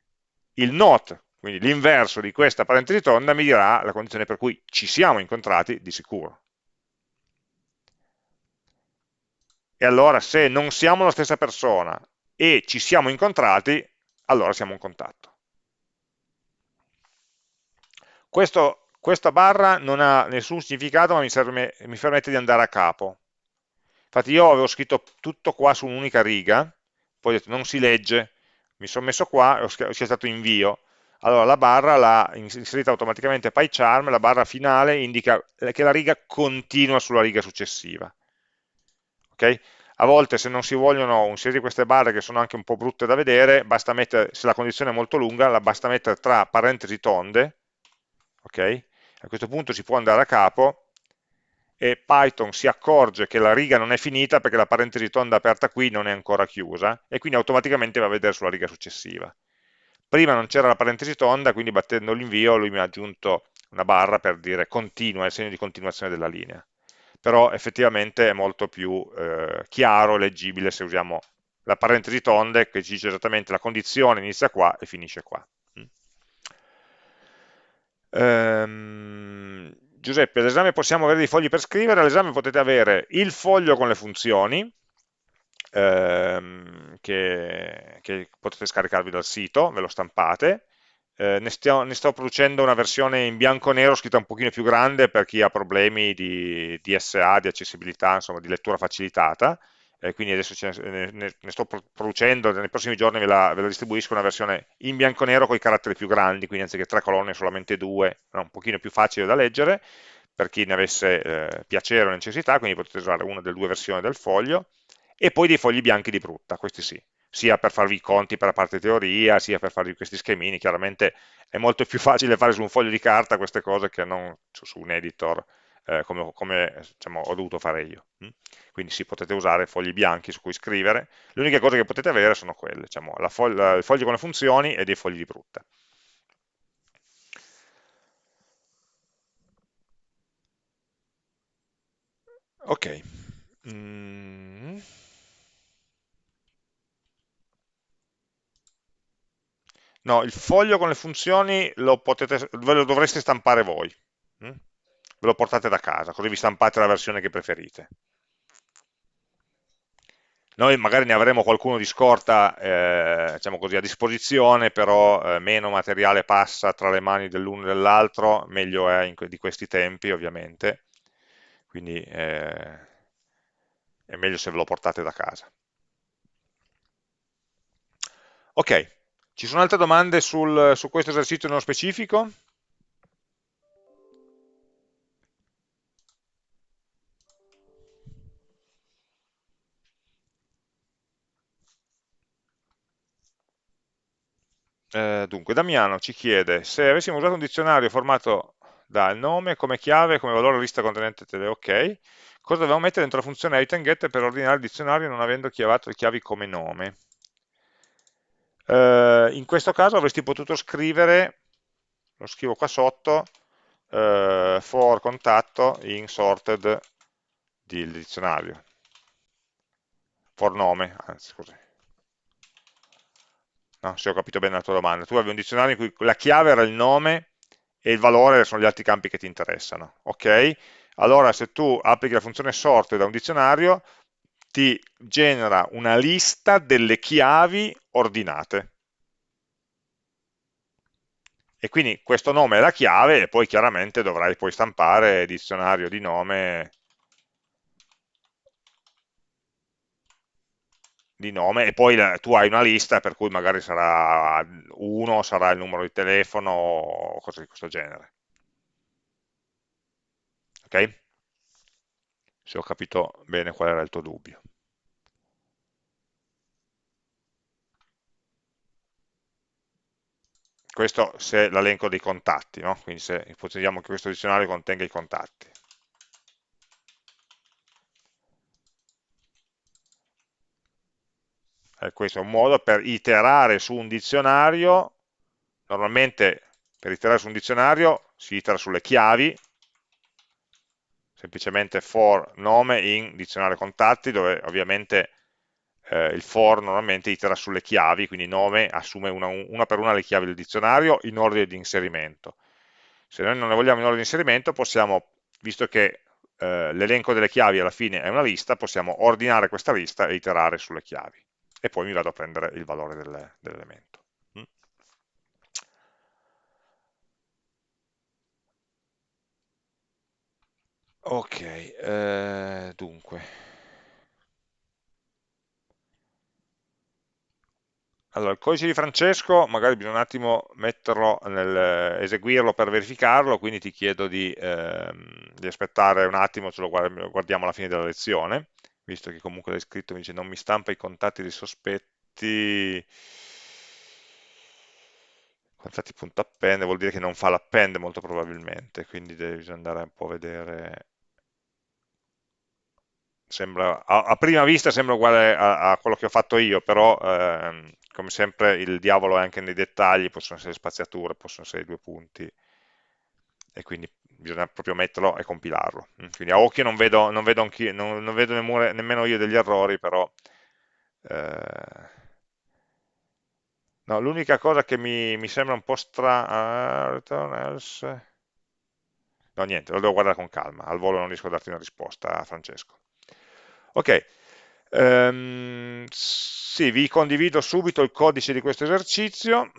Il not quindi l'inverso di questa parentesi tonda mi dirà la condizione per cui ci siamo incontrati di sicuro. E allora se non siamo la stessa persona e ci siamo incontrati, allora siamo in contatto. Questo, questa barra non ha nessun significato ma mi, serve, mi permette di andare a capo. Infatti io avevo scritto tutto qua su un'unica riga, poi ho detto non si legge, mi sono messo qua e ho schiacciato invio, allora la barra l'ha inserita automaticamente PyCharm, la barra finale indica che la riga continua sulla riga successiva. Okay? A volte se non si vogliono inserire queste barre che sono anche un po' brutte da vedere, mettere, se la condizione è molto lunga, la basta mettere tra parentesi tonde, okay? a questo punto si può andare a capo e Python si accorge che la riga non è finita perché la parentesi tonda aperta qui non è ancora chiusa e quindi automaticamente va a vedere sulla riga successiva. Prima non c'era la parentesi tonda, quindi battendo l'invio lui mi ha aggiunto una barra per dire continua, il segno di continuazione della linea. Però effettivamente è molto più eh, chiaro, leggibile se usiamo la parentesi tonda che ci dice esattamente la condizione inizia qua e finisce qua. Um, Giuseppe, all'esame possiamo avere dei fogli per scrivere, all'esame potete avere il foglio con le funzioni, ehm, che, che, potete scaricarvi dal sito, ve lo stampate. Eh, ne, stiamo, ne, sto producendo una versione in bianco e nero scritta un pochino più grande per chi ha problemi di, di SA, di accessibilità, insomma di lettura facilitata, eh, quindi adesso ne, ne, sto producendo, nei prossimi giorni ve la, ve la, distribuisco una versione in bianco e nero con i caratteri più grandi, quindi anziché tre colonne solamente due, no, un pochino più facile da leggere, per chi ne avesse eh, piacere o necessità, quindi potete usare una delle due versioni del foglio, e poi dei fogli bianchi di brutta, questi sì, sia per farvi i conti per la parte teoria, sia per farvi questi schemini, chiaramente è molto più facile fare su un foglio di carta queste cose che non su, un editor eh, come, come diciamo, ho dovuto fare io. Mm? Quindi sì, potete usare fogli bianchi su cui scrivere, le uniche cose che potete avere sono quelle, diciamo, foglia, il foglio con le funzioni e dei fogli di brutta. Ok. Mm. No, il foglio con le funzioni lo potete, ve lo dovreste stampare voi. Mm? Ve lo portate da casa, così vi stampate la versione che preferite. Noi magari ne avremo qualcuno di scorta eh, diciamo così, a disposizione, però eh, meno materiale passa tra le mani dell'uno e dell'altro, meglio è in, di questi tempi ovviamente, quindi eh, è meglio se ve lo portate da casa. Ok, ci sono altre domande sul, su questo esercizio nello specifico? eh, dunque, Damiano ci chiede se avessimo usato un dizionario formato dal nome come chiave, come valore lista contenente tele, ok, cosa dobbiamo mettere dentro la funzione item get per ordinare il dizionario non avendo chiavato le chiavi come nome? Eh, in questo caso avresti potuto scrivere, lo scrivo qua sotto, eh, for contatto in sorted del dizionario, for nome, anzi scusi. No, se ho capito bene la tua domanda. Tu avevi un dizionario in cui la chiave era il nome e il valore sono gli altri campi che ti interessano. Ok? Allora se tu applichi la funzione sort da un dizionario, ti genera una lista delle chiavi ordinate. E quindi questo nome è la chiave e poi chiaramente dovrai poi stampare dizionario di nome di nome e poi tu hai una lista per cui magari sarà uno, sarà il numero di telefono o cose di questo genere. Ok? Se ho capito bene qual era il tuo dubbio. Questo se l'elenco dei contatti, no? quindi se ipotizziamo che questo dizionario contenga i contatti. Eh, questo è un modo per iterare su un dizionario, normalmente per iterare su un dizionario si itera sulle chiavi, semplicemente for nome in dizionario contatti, dove ovviamente eh, il for normalmente itera sulle chiavi, quindi nome assume una, una, per una le chiavi del dizionario in ordine di inserimento. Se noi non ne vogliamo in ordine di inserimento, possiamo, visto che eh, l'elenco delle chiavi alla fine è una lista, possiamo ordinare questa lista e iterare sulle chiavi e poi mi vado a prendere il valore dell'elemento. Mm. Ok, eh, dunque. Allora, il codice di Francesco, magari bisogna un attimo metterlo nel, eseguirlo per verificarlo, quindi ti chiedo di, ehm, di aspettare un attimo, ce lo guardiamo alla fine della lezione visto che comunque l'hai scritto, mi dice non mi stampa i contatti dei sospetti, contatti punto append, vuol dire che non fa l'append molto probabilmente, quindi devi andare un po' a vedere. Sembra, a, a, prima vista sembra uguale a, a, quello che ho fatto io, però ehm, come sempre il diavolo è anche nei dettagli, possono essere spaziature, possono essere due punti, e quindi bisogna proprio metterlo e compilarlo. Mm, quindi a occhio non vedo, non vedo, non, non vedo nemmeno, nemmeno, io degli errori, però... Eh, no, l'unica cosa che mi, mi, sembra un po' strana... Uh, no, niente, lo devo guardare con calma, al volo non riesco a darti una risposta, Francesco. Ok, um, sì, vi condivido subito il codice di questo esercizio.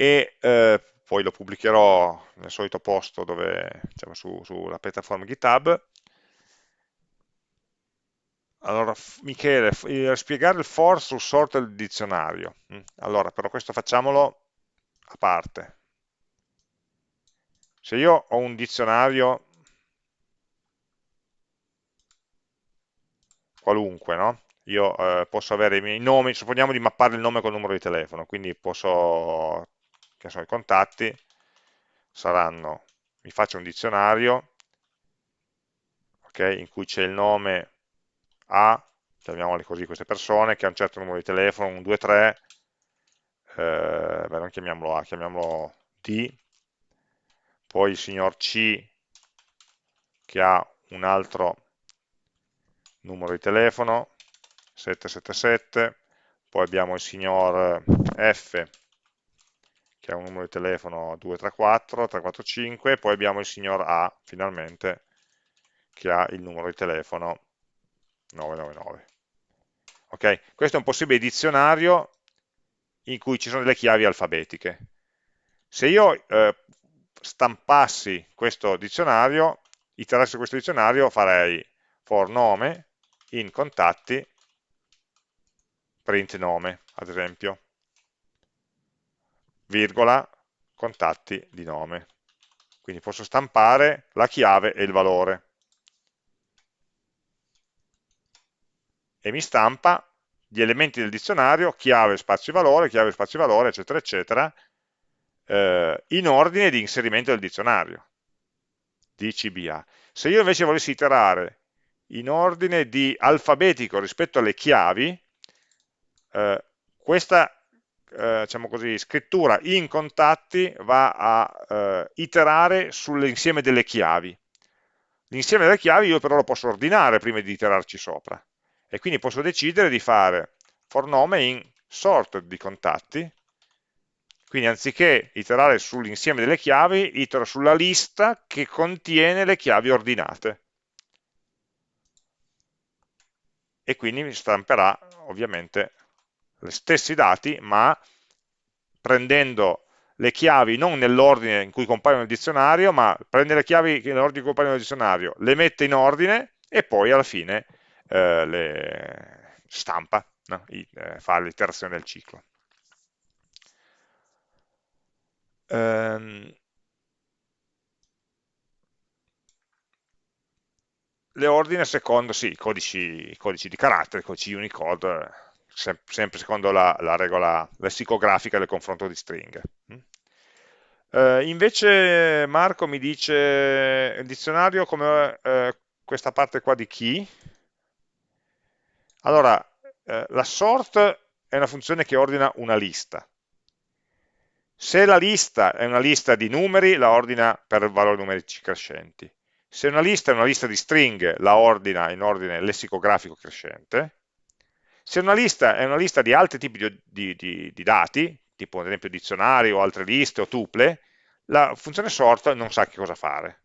e eh, poi lo pubblicherò nel solito posto dove, diciamo, su, sulla piattaforma GitHub. Allora, Michele, spiegare il for sul sort del dizionario. Mm, allora, però questo facciamolo a parte. Se io ho un dizionario qualunque, no? Io eh, posso avere i miei nomi, supponiamo di mappare il nome col numero di telefono, quindi posso che sono i contatti, saranno, mi faccio un dizionario, okay, in cui c'è il nome A, chiamiamole così queste persone, che ha un certo numero di telefono, un 2, 3, eh, beh, non chiamiamolo A, chiamiamolo D, poi il signor C, che ha un altro numero di telefono, 777, poi abbiamo il signor F, che ha un numero di telefono 234, 345, e poi abbiamo il signor A, finalmente, che ha il numero di telefono 999. Ok? Questo è un possibile dizionario in cui ci sono delle chiavi alfabetiche. Se io eh, stampassi questo dizionario, iterassi questo dizionario, farei for nome in contatti print nome, ad esempio virgola, contatti di nome. Quindi posso stampare la chiave e il valore. e mi stampa gli elementi del dizionario, chiave, spazio valore, chiave, spazio valore, eccetera, eccetera, eh, in ordine di inserimento del dizionario, di CBA. Se io invece volessi iterare in ordine di alfabetico rispetto alle chiavi, eh, questa eh, diciamo così, scrittura in contatti va a eh, iterare sull'insieme delle chiavi. L'insieme delle chiavi io però lo posso ordinare prima di iterarci sopra e quindi posso decidere di fare for nome in sort di contatti, quindi anziché iterare sull'insieme delle chiavi, itero sulla lista che contiene le chiavi ordinate. E quindi mi stamperà ovviamente gli stessi dati, ma prendendo le chiavi non nell'ordine in cui compaiono nel dizionario, ma prende le chiavi nell'ordine in cui compaiono nel dizionario, le mette in ordine e poi alla fine eh, le stampa, no? I, eh, fa l'iterazione del ciclo. Ehm, le ordine secondo sì, i codici, codici di carattere, i codici Unicode, sem sempre secondo la, la, regola lessicografica del confronto di stringhe. Eh, invece Marco mi dice il dizionario come eh, questa parte qua di key, allora, eh, la sort è una funzione che ordina una lista. Se la lista è una lista di numeri, la ordina per valori numerici crescenti. Se una lista è una lista di stringhe, la ordina in ordine lessicografico crescente. Se una lista è una lista di altri tipi di, di, di, di dati, tipo ad esempio dizionari o altre liste o tuple, la funzione sort non sa che cosa fare.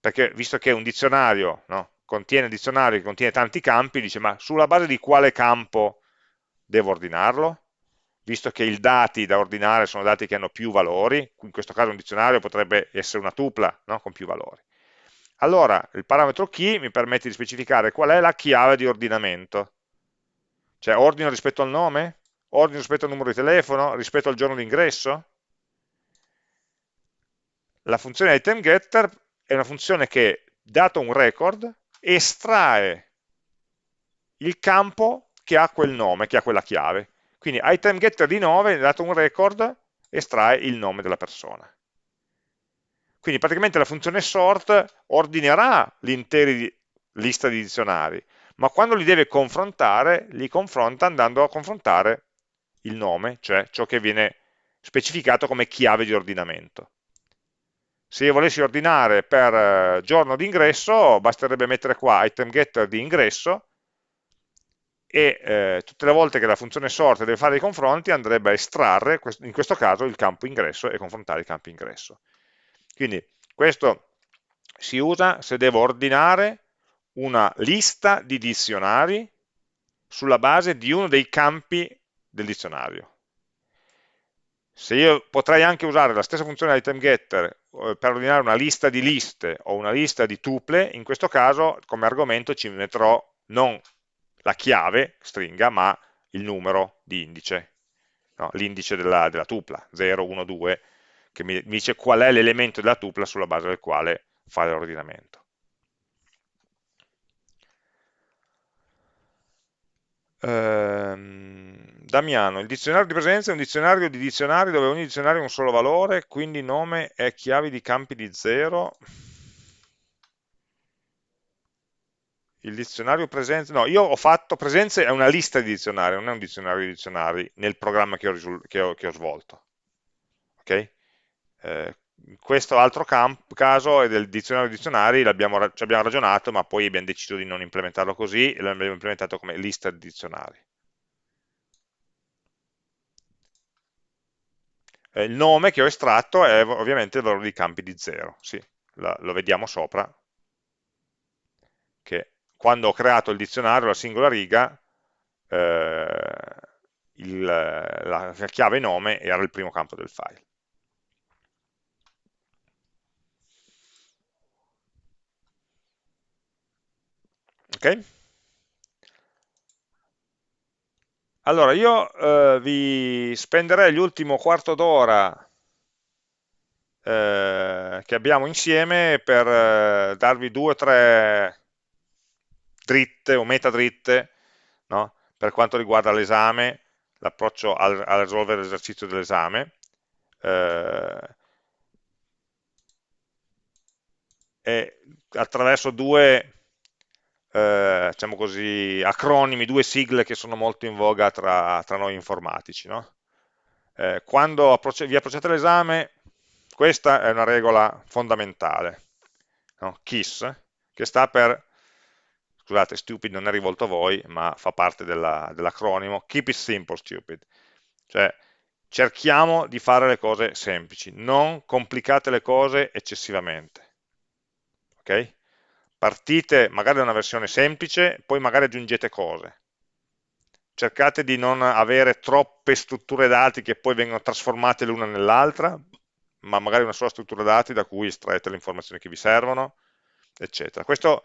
Perché visto che un dizionario no, contiene dizionario che contiene tanti campi, dice ma sulla base di quale campo devo ordinarlo? Visto che i dati da ordinare sono dati che hanno più valori, in questo caso un dizionario potrebbe essere una tupla no? con più valori. Allora il parametro key mi permette di specificare qual è la chiave di ordinamento. Cioè ordino rispetto al nome? Ordino rispetto al numero di telefono? Rispetto al giorno di ingresso? La funzione itemGetter è una funzione che, dato un record, estrae il campo che ha quel nome, che ha quella chiave. Quindi item getter di 9, dato un record, estrae il nome della persona. Quindi praticamente la funzione sort ordinerà l'intera lista di dizionari, ma quando li deve confrontare, li confronta andando a confrontare il nome, cioè ciò che viene specificato come chiave di ordinamento. Se io volessi ordinare per eh, giorno di ingresso, basterebbe mettere qua item getter di ingresso e eh, tutte le volte che la funzione sort deve fare i confronti andrebbe a estrarre, in questo caso, il campo ingresso e confrontare il campo ingresso. Quindi questo si usa se devo ordinare una lista di dizionari sulla base di uno dei campi del dizionario. Se io potrei anche usare la stessa funzione item getter eh, per ordinare una lista di liste o una lista di tuple, in questo caso come argomento ci metterò non la chiave stringa, ma il numero di indice, no? l'indice della, della, tupla, 0, 1, 2, che mi, mi dice qual è l'elemento della tupla sulla base del quale fare l'ordinamento. Ehm, Damiano, il dizionario di presenza è un dizionario di dizionari dove ogni dizionario ha un solo valore, quindi nome e chiavi di campi di zero. Il dizionario presenza, no, io ho fatto presenze, è una lista di dizionari, non è un dizionario di dizionari nel programma che ho, che ho, che ho svolto. Ok? Eh, questo altro caso è del dizionario di dizionari, abbiamo, ci abbiamo ragionato, ma poi abbiamo deciso di non implementarlo così, e l'abbiamo implementato come lista di dizionari. Eh, il nome che ho estratto è ovviamente il valore di campi di 0, sì, lo vediamo sopra, che quando ho creato il dizionario, la singola riga, eh, il, la chiave nome era il primo campo del file. Ok? Allora, io eh, vi spenderei l'ultimo quarto d'ora eh, che abbiamo insieme per eh, darvi due o tre dritte o metadritte no? per quanto riguarda l'esame, l'approccio al, a risolvere l'esercizio dell'esame, eh, attraverso due eh, diciamo così, acronimi, due sigle che sono molto in voga tra, tra noi informatici. No? Eh, quando vi approcciate all'esame, questa è una regola fondamentale, no? KISS, che sta per scusate, stupid non è rivolto a voi, ma fa parte dell'acronimo, dell keep it simple stupid, cioè cerchiamo di fare le cose semplici, non complicate le cose eccessivamente, ok? Partite magari da una versione semplice, poi magari aggiungete cose, cercate di non avere troppe strutture dati che poi vengono trasformate l'una nell'altra, ma magari una sola struttura dati da cui estraete le informazioni che vi servono, eccetera. Questo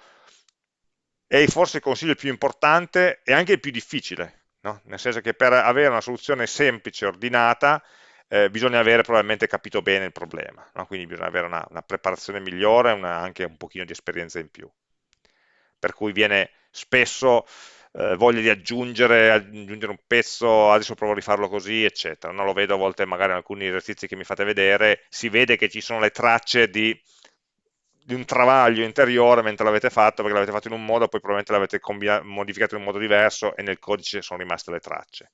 è forse il consiglio più importante e anche il più difficile, no? nel senso che per avere una soluzione semplice, ordinata, eh, bisogna avere probabilmente capito bene il problema, no? quindi bisogna avere una, una preparazione migliore e anche un pochino di esperienza in più. Per cui viene spesso eh, voglia di aggiungere, aggiungere, un pezzo, adesso provo a rifarlo così, eccetera. Non lo vedo a volte magari in alcuni esercizi che mi fate vedere, si vede che ci sono le tracce di di un travaglio interiore mentre l'avete fatto, perché l'avete fatto in un modo, poi probabilmente l'avete modificato in un modo diverso e nel codice sono rimaste le tracce.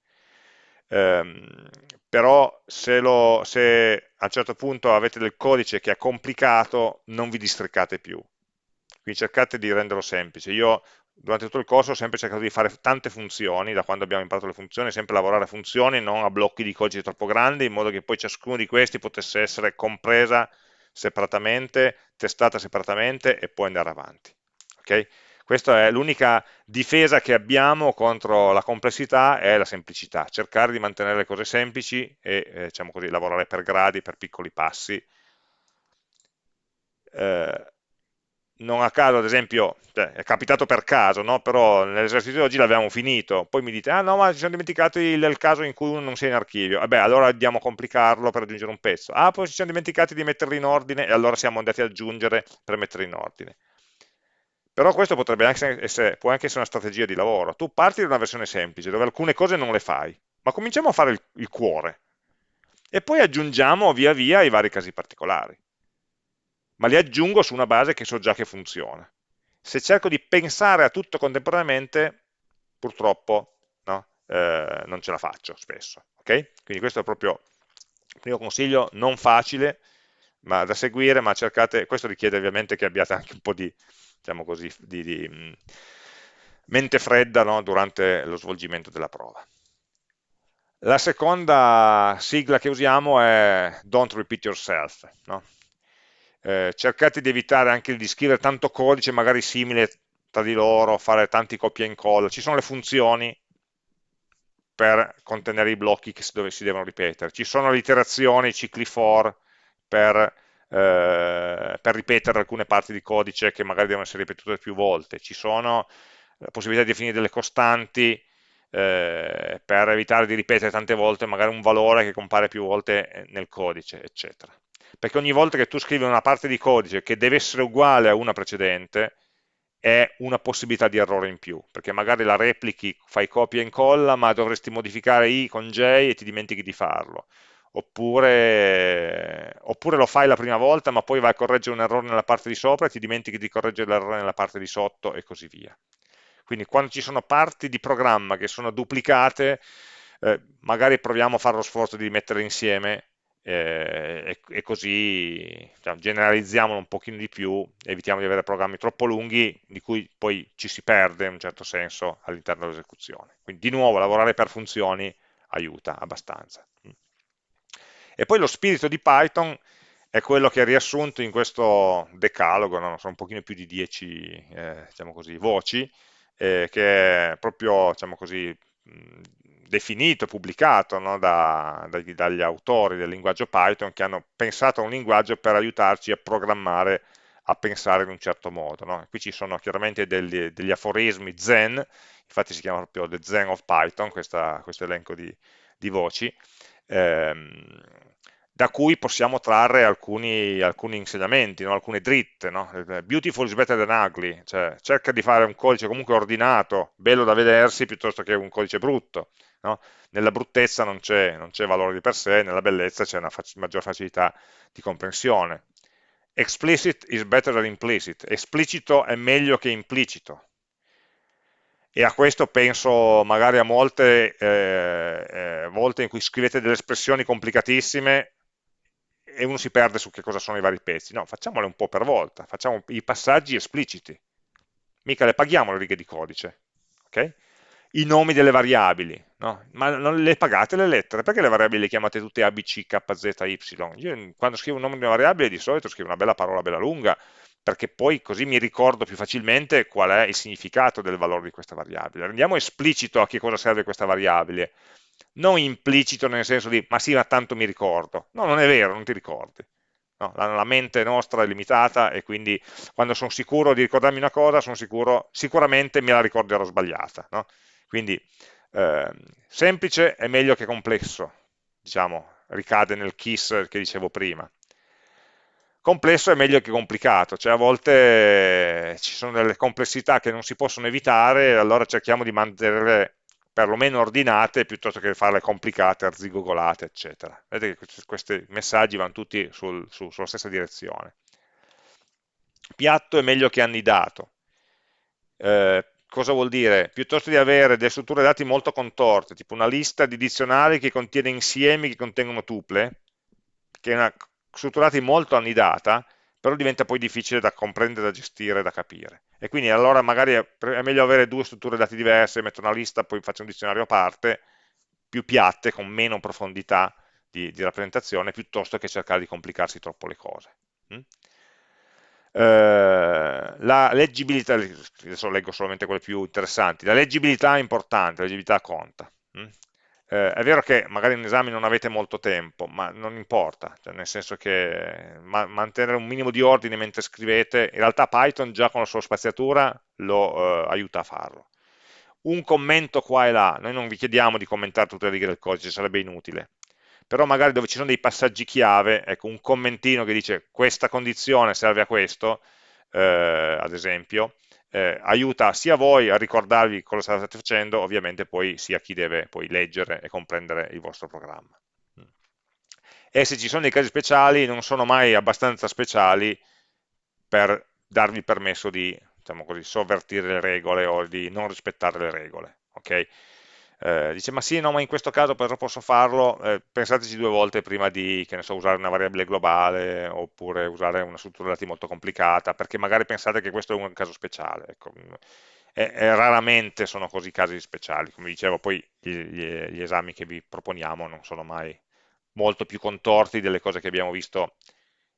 Um, però se, lo, se, a un certo punto avete del codice che è complicato, non vi districate più. Quindi cercate di renderlo semplice. Io durante tutto il corso ho sempre cercato di fare tante funzioni, da quando abbiamo imparato le funzioni, sempre lavorare a funzioni, non a blocchi di codice troppo grandi, in modo che poi ciascuno di questi potesse essere compresa separatamente, testata separatamente e poi andare avanti. Okay? Questa è l'unica difesa che abbiamo contro la complessità è la semplicità, cercare di mantenere le cose semplici e eh, diciamo così, lavorare per gradi, per piccoli passi. Eh, non a caso, ad esempio, cioè, è capitato per caso, no? però nell'esercizio di oggi l'abbiamo finito, poi mi dite, ah no, ma ci siamo dimenticati il, il, caso in cui uno non sia in archivio, vabbè, allora andiamo a complicarlo per aggiungere un pezzo, ah, poi ci siamo dimenticati di metterli in ordine, e allora siamo andati ad aggiungere per metterli in ordine. Però questo potrebbe anche essere, può anche essere una strategia di lavoro, tu parti da una versione semplice, dove alcune cose non le fai, ma cominciamo a fare il, il cuore, e poi aggiungiamo via via i vari casi particolari ma li aggiungo su una base che so già che funziona. Se cerco di pensare a tutto contemporaneamente, purtroppo no, eh, non ce la faccio spesso. Okay? Quindi questo è proprio il primo consiglio, non facile ma da seguire, ma cercate, questo richiede ovviamente che abbiate anche un po' di, diciamo così, di, di mm, mente fredda no, durante lo svolgimento della prova. La seconda sigla che usiamo è Don't Repeat Yourself. No? eh, cercate di evitare anche di scrivere tanto codice magari simile tra di loro, fare tanti copia e incolla, ci sono le funzioni per contenere i blocchi che si, dove si devono ripetere, ci sono le iterazioni, i cicli for per, eh, per ripetere alcune parti di codice che magari devono essere ripetute più volte, ci sono la possibilità di definire delle costanti eh, per evitare di ripetere tante volte magari un valore che compare più volte nel codice, eccetera. Perché ogni volta che tu scrivi una parte di codice che deve essere uguale a una precedente, è una possibilità di errore in più, perché magari la replichi, fai copia e incolla, ma dovresti modificare i con j e ti dimentichi di farlo. Oppure, oppure, lo fai la prima volta, ma poi vai a correggere un errore nella parte di sopra e ti dimentichi di correggere l'errore nella parte di sotto e così via. Quindi quando ci sono parti di programma che sono duplicate, eh, magari proviamo a fare lo sforzo di mettere insieme eh, e, e, così cioè, generalizziamolo un pochino di più, evitiamo di avere programmi troppo lunghi di cui poi ci si perde in un certo senso all'interno dell'esecuzione. Quindi di nuovo lavorare per funzioni aiuta abbastanza. E poi lo spirito di Python è quello che è riassunto in questo decalogo, no? sono un pochino più di 10 eh, diciamo così, voci, eh, che è proprio diciamo così, definito, pubblicato no, da, dagli, dagli, autori del linguaggio Python che hanno pensato a un linguaggio per aiutarci a programmare, a pensare in un certo modo. No? Qui ci sono chiaramente degli, degli, aforismi Zen, infatti si chiama proprio The Zen of Python, questa, questo elenco di, di voci, ehm, da cui possiamo trarre alcuni, alcuni insegnamenti, no? alcune dritte. No? Beautiful is better than ugly, cioè cerca di fare un codice comunque ordinato, bello da vedersi, piuttosto che un codice brutto. No? Nella bruttezza non c'è valore di per sé, nella bellezza c'è una fac maggior facilità di comprensione. Explicit is better than implicit, esplicito è meglio che implicito. E a questo penso magari a molte eh, eh, volte in cui scrivete delle espressioni complicatissime e uno si perde su che cosa sono i vari pezzi. No, facciamole un po' per volta, facciamo i passaggi espliciti. Mica le paghiamo le righe di codice. Okay? I nomi delle variabili, no? ma non le pagate le lettere, perché le variabili le chiamate tutte A, B, C, K, Z, Y? Io quando scrivo un nome di una variabile di solito scrivo una bella parola bella lunga, perché poi così mi ricordo più facilmente qual è il significato del valore di questa variabile. Rendiamo esplicito a che cosa serve questa variabile, non implicito nel senso di ma sì, ma tanto mi ricordo. No, non è vero, non ti ricordi. No, la, la, mente nostra è limitata e quindi quando sono sicuro di ricordarmi una cosa, sicuro, sicuramente me la ricorderò sbagliata. No? Quindi eh, semplice è meglio che complesso, diciamo, ricade nel KISS che dicevo prima. Complesso è meglio che complicato, cioè a volte ci sono delle complessità che non si possono evitare, allora cerchiamo di mantenerle perlomeno ordinate piuttosto che farle complicate, arzigogolate, eccetera. Vedete che questi messaggi vanno tutti sul, su, sulla stessa direzione. Piatto è meglio che annidato. Eh, cosa vuol dire? Piuttosto di avere delle strutture dati molto contorte, tipo una lista di dizionari che contiene insiemi che contengono tuple, che è una struttura dati molto annidata, però diventa poi difficile da comprendere, da gestire, da capire. E quindi allora magari è, meglio avere due strutture dati diverse, metto una lista, poi faccio un dizionario a parte, più piatte, con meno profondità di, di rappresentazione, piuttosto che cercare di complicarsi troppo le cose. Mm? Eh, la leggibilità, adesso leggo solamente quelle più interessanti, la leggibilità è importante, la leggibilità conta. Mm? Eh, è vero che magari in esame non avete molto tempo, ma non importa, cioè nel senso che ma mantenere un minimo di ordine mentre scrivete, in realtà Python già con la sua spaziatura lo eh, aiuta a farlo. Un commento qua e là, noi non vi chiediamo di commentare tutte le righe del codice, sarebbe inutile, però magari dove ci sono dei passaggi chiave, ecco, un commentino che dice questa condizione serve a questo, eh, ad esempio, eh, aiuta sia voi a ricordarvi cosa state facendo, ovviamente poi sia chi deve poi leggere e comprendere il vostro programma. E se ci sono dei casi speciali, non sono mai abbastanza speciali per darvi permesso di diciamo così, sovvertire le regole o di non rispettare le regole. Okay? Eh, dice ma sì, no, ma in questo caso però posso farlo, eh, pensateci due volte prima di, so, usare una variabile globale oppure usare una struttura dati molto complicata, perché magari pensate che questo è un caso speciale. Ecco. E, e raramente sono così casi speciali, come dicevo, poi gli, gli, gli esami che vi proponiamo non sono mai molto più contorti delle cose che abbiamo visto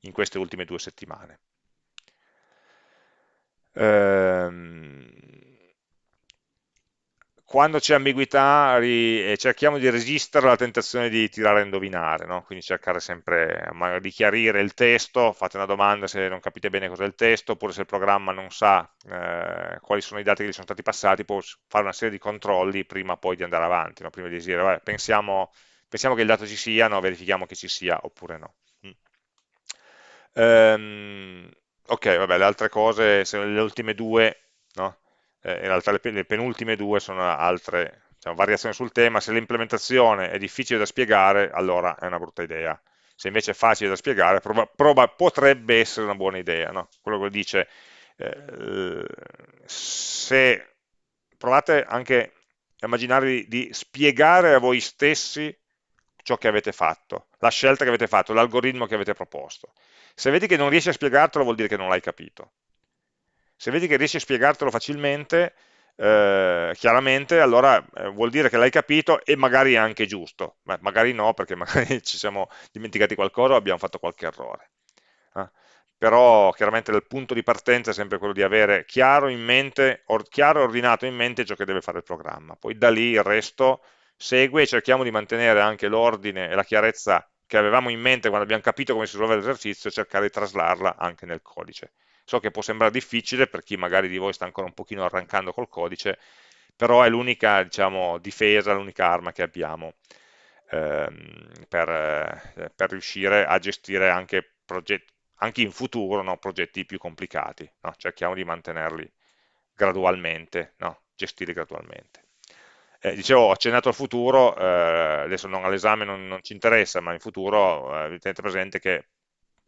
in queste ultime due settimane. Ehm, quando c'è ambiguità ri, cerchiamo di resistere alla tentazione di tirare a indovinare, no? quindi cercare sempre di chiarire il testo, fate una domanda se non capite bene cos'è il testo, oppure se il programma non sa eh, quali sono i dati che gli sono stati passati, può fare una serie di controlli prima poi di andare avanti, no? prima di dire vabbè, pensiamo, pensiamo, che il dato ci sia, no? verifichiamo che ci sia oppure no. Mm. Um, ok, vabbè, le altre cose, le ultime due, no? Eh, in realtà le, le, penultime due sono altre diciamo, variazioni sul tema, se l'implementazione è difficile da spiegare, allora è una brutta idea. Se invece è facile da spiegare, potrebbe essere una buona idea. No? Quello che dice, eh, se provate anche a immaginare di spiegare a voi stessi ciò che avete fatto, la scelta che avete fatto, l'algoritmo che avete proposto. Se vedi che non riesci a spiegartelo vuol dire che non l'hai capito. Se vedi che riesci a spiegartelo facilmente, eh, chiaramente allora eh, vuol dire che l'hai capito e magari è anche giusto, ma magari no perché (laughs) magari ci siamo dimenticati qualcosa o abbiamo fatto qualche errore. Eh? Però chiaramente il punto di partenza è sempre quello di avere chiaro in mente, or, chiaro e ordinato in mente ciò che deve fare il programma, poi da lì il resto segue e cerchiamo di mantenere anche l'ordine e la chiarezza che avevamo in mente quando abbiamo capito come si risolve l'esercizio e cercare di traslarla anche nel codice. So che può sembrare difficile per chi magari di voi sta ancora un pochino arrancando col codice, però è l'unica diciamo, difesa, l'unica arma che abbiamo. ehm, per, eh, per, riuscire a gestire anche, anche in futuro no, progetti più complicati, no? cerchiamo di mantenerli gradualmente, no? gestire gradualmente. Eh, dicevo, ho accennato al futuro, eh, adesso non all'esame non, non, ci interessa, ma in futuro eh, tenete presente che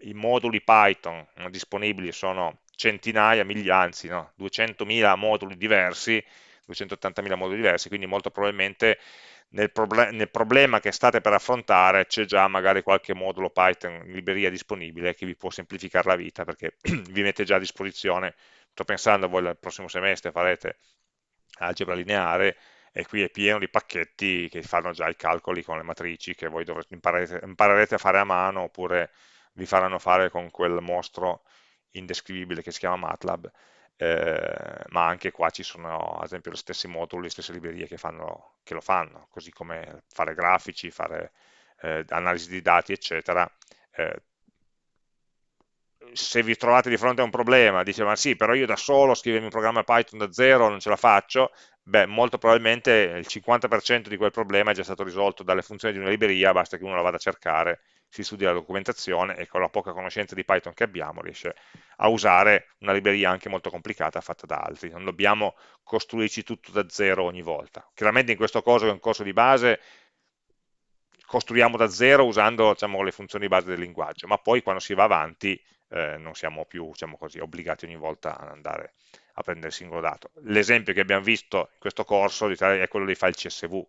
i moduli Python disponibili sono centinaia, migliaia, anzi no, 200.000 moduli diversi, 280.000 moduli diversi, quindi molto probabilmente nel, proble nel, problema che state per affrontare c'è già magari qualche modulo Python in libreria disponibile che vi può semplificare la vita perché (clears throat) vi mette già a disposizione, sto pensando voi il prossimo semestre farete algebra lineare e qui è pieno di pacchetti che fanno già i calcoli con le matrici che voi dovrete, imparerete, imparerete a fare a mano oppure vi faranno fare con quel mostro indescrivibile che si chiama MATLAB, eh, ma anche qua ci sono ad esempio gli stessi moduli, le stesse librerie che, fanno, che lo fanno, così come fare grafici, fare eh, analisi di dati, eccetera. Eh, se vi trovate di fronte a un problema, dice ma sì, però io da solo scrivermi un programma Python da zero non ce la faccio, beh, molto probabilmente il 50% di quel problema è già stato risolto dalle funzioni di una libreria, basta che uno la vada a cercare, si studia la documentazione e con la poca conoscenza di Python che abbiamo riesce a usare una libreria anche molto complicata fatta da altri, non dobbiamo costruirci tutto da zero ogni volta. Chiaramente in questo caso che è un corso di base costruiamo da zero usando diciamo, le funzioni base del linguaggio, ma poi quando si va avanti eh, non siamo più diciamo così, obbligati ogni volta ad andare a prendere il singolo dato. L'esempio che abbiamo visto in questo corso è quello dei file CSV.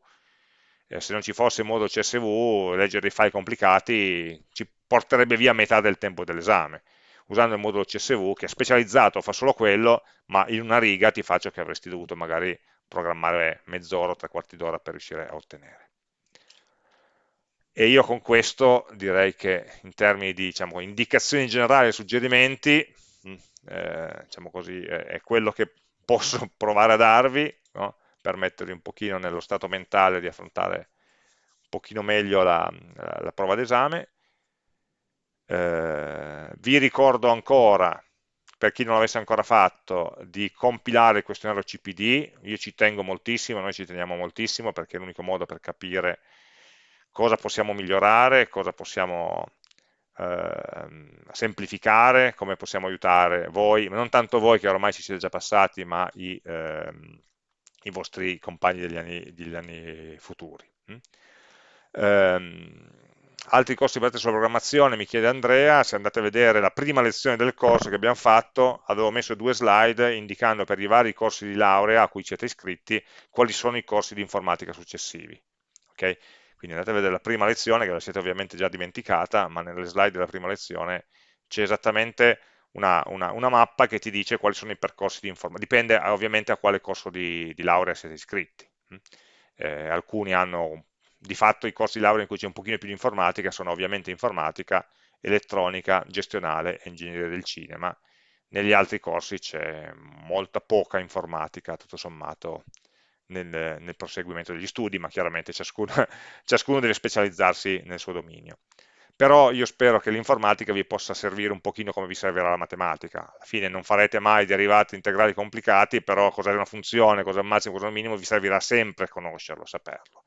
Eh, se non ci fosse modo CSV, leggere dei file complicati ci porterebbe via metà del tempo dell'esame. Usando il modulo CSV, che è specializzato, fa solo quello, ma in una riga ti fa ciò che avresti dovuto magari programmare mezz'ora o tre quarti d'ora per riuscire a ottenere. E io con questo direi che in termini di diciamo, indicazioni generali e suggerimenti eh, diciamo così, è quello che posso (laughs) provare a darvi, no? Per mettervi un pochino nello stato mentale di affrontare un pochino meglio la, la, la prova d'esame. Eh, vi ricordo ancora, per chi non l'avesse ancora fatto, di compilare il questionario CPD, io ci tengo moltissimo, noi ci teniamo moltissimo perché è l'unico modo per capire cosa possiamo migliorare, cosa possiamo eh, semplificare, come possiamo aiutare voi, non tanto voi che ormai ci siete già passati, ma i, eh, i vostri compagni degli anni, degli anni futuri. Eh, altri corsi basati sulla programmazione, mi chiede Andrea, se andate a vedere la prima lezione del corso che abbiamo fatto, avevo messo due slide indicando per i vari corsi di laurea a cui siete iscritti quali sono i corsi di informatica successivi. Okay? Quindi andate a vedere la prima lezione, che la siete ovviamente già dimenticata, ma nelle slide della prima lezione c'è esattamente una, una, una, mappa che ti dice quali sono i percorsi di informatica, dipende ovviamente a quale corso di, di laurea siete iscritti. Mm. Eh, alcuni hanno di fatto i corsi di laurea in cui c'è un pochino più di informatica, sono ovviamente informatica, elettronica, gestionale e ingegneria del cinema. Negli altri corsi c'è molta poca informatica, tutto sommato, nel, nel proseguimento degli studi, ma chiaramente ciascuno, (laughs) ciascuno deve specializzarsi nel suo dominio però io spero che l'informatica vi possa servire un pochino come vi servirà la matematica. Alla fine non farete mai derivati integrali complicati, però cosa è una funzione, cosa è un massimo, cosa è un minimo, vi servirà sempre conoscerlo, saperlo.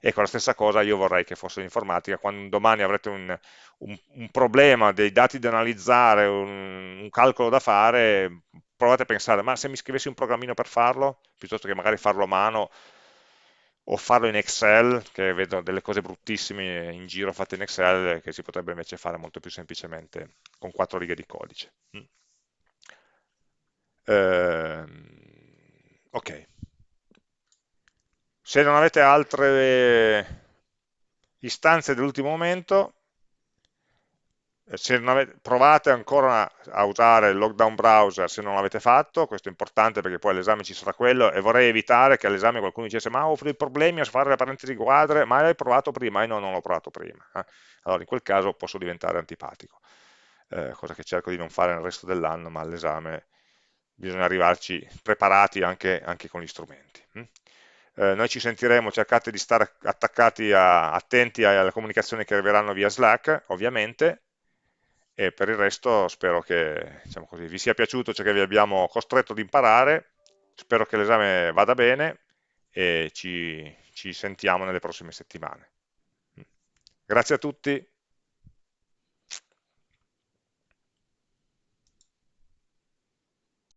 Ecco, la stessa cosa io vorrei che fosse l'informatica, quando domani avrete un, un, un, problema, dei dati da analizzare, un, un calcolo da fare, provate a pensare, ma se mi scrivessi un programmino per farlo, piuttosto che magari farlo a mano, o farlo in Excel, che vedo delle cose bruttissime in giro fatte in Excel, che si potrebbe invece fare molto più semplicemente con quattro righe di codice. Mm. Eh, ok. Se non avete altre istanze dell'ultimo momento, avete, provate ancora a usare il lockdown browser se non l'avete fatto, questo è importante perché poi all'esame ci sarà quello e vorrei evitare che all'esame qualcuno dicesse ma ho dei problemi a fare le parentesi quadre, ma l'hai provato prima? E no, non l'ho provato prima. Eh? Allora in quel caso posso diventare antipatico, eh, cosa che cerco di non fare nel resto dell'anno, ma all'esame bisogna arrivarci preparati anche, anche con gli strumenti. Hm? Eh, noi ci sentiremo, cercate di stare attaccati, a, attenti alle comunicazioni che arriveranno via Slack, ovviamente, e per il resto spero che diciamo così, vi sia piaciuto ciò che vi abbiamo costretto ad imparare, spero che l'esame vada bene e ci, ci sentiamo nelle prossime settimane. Grazie a tutti.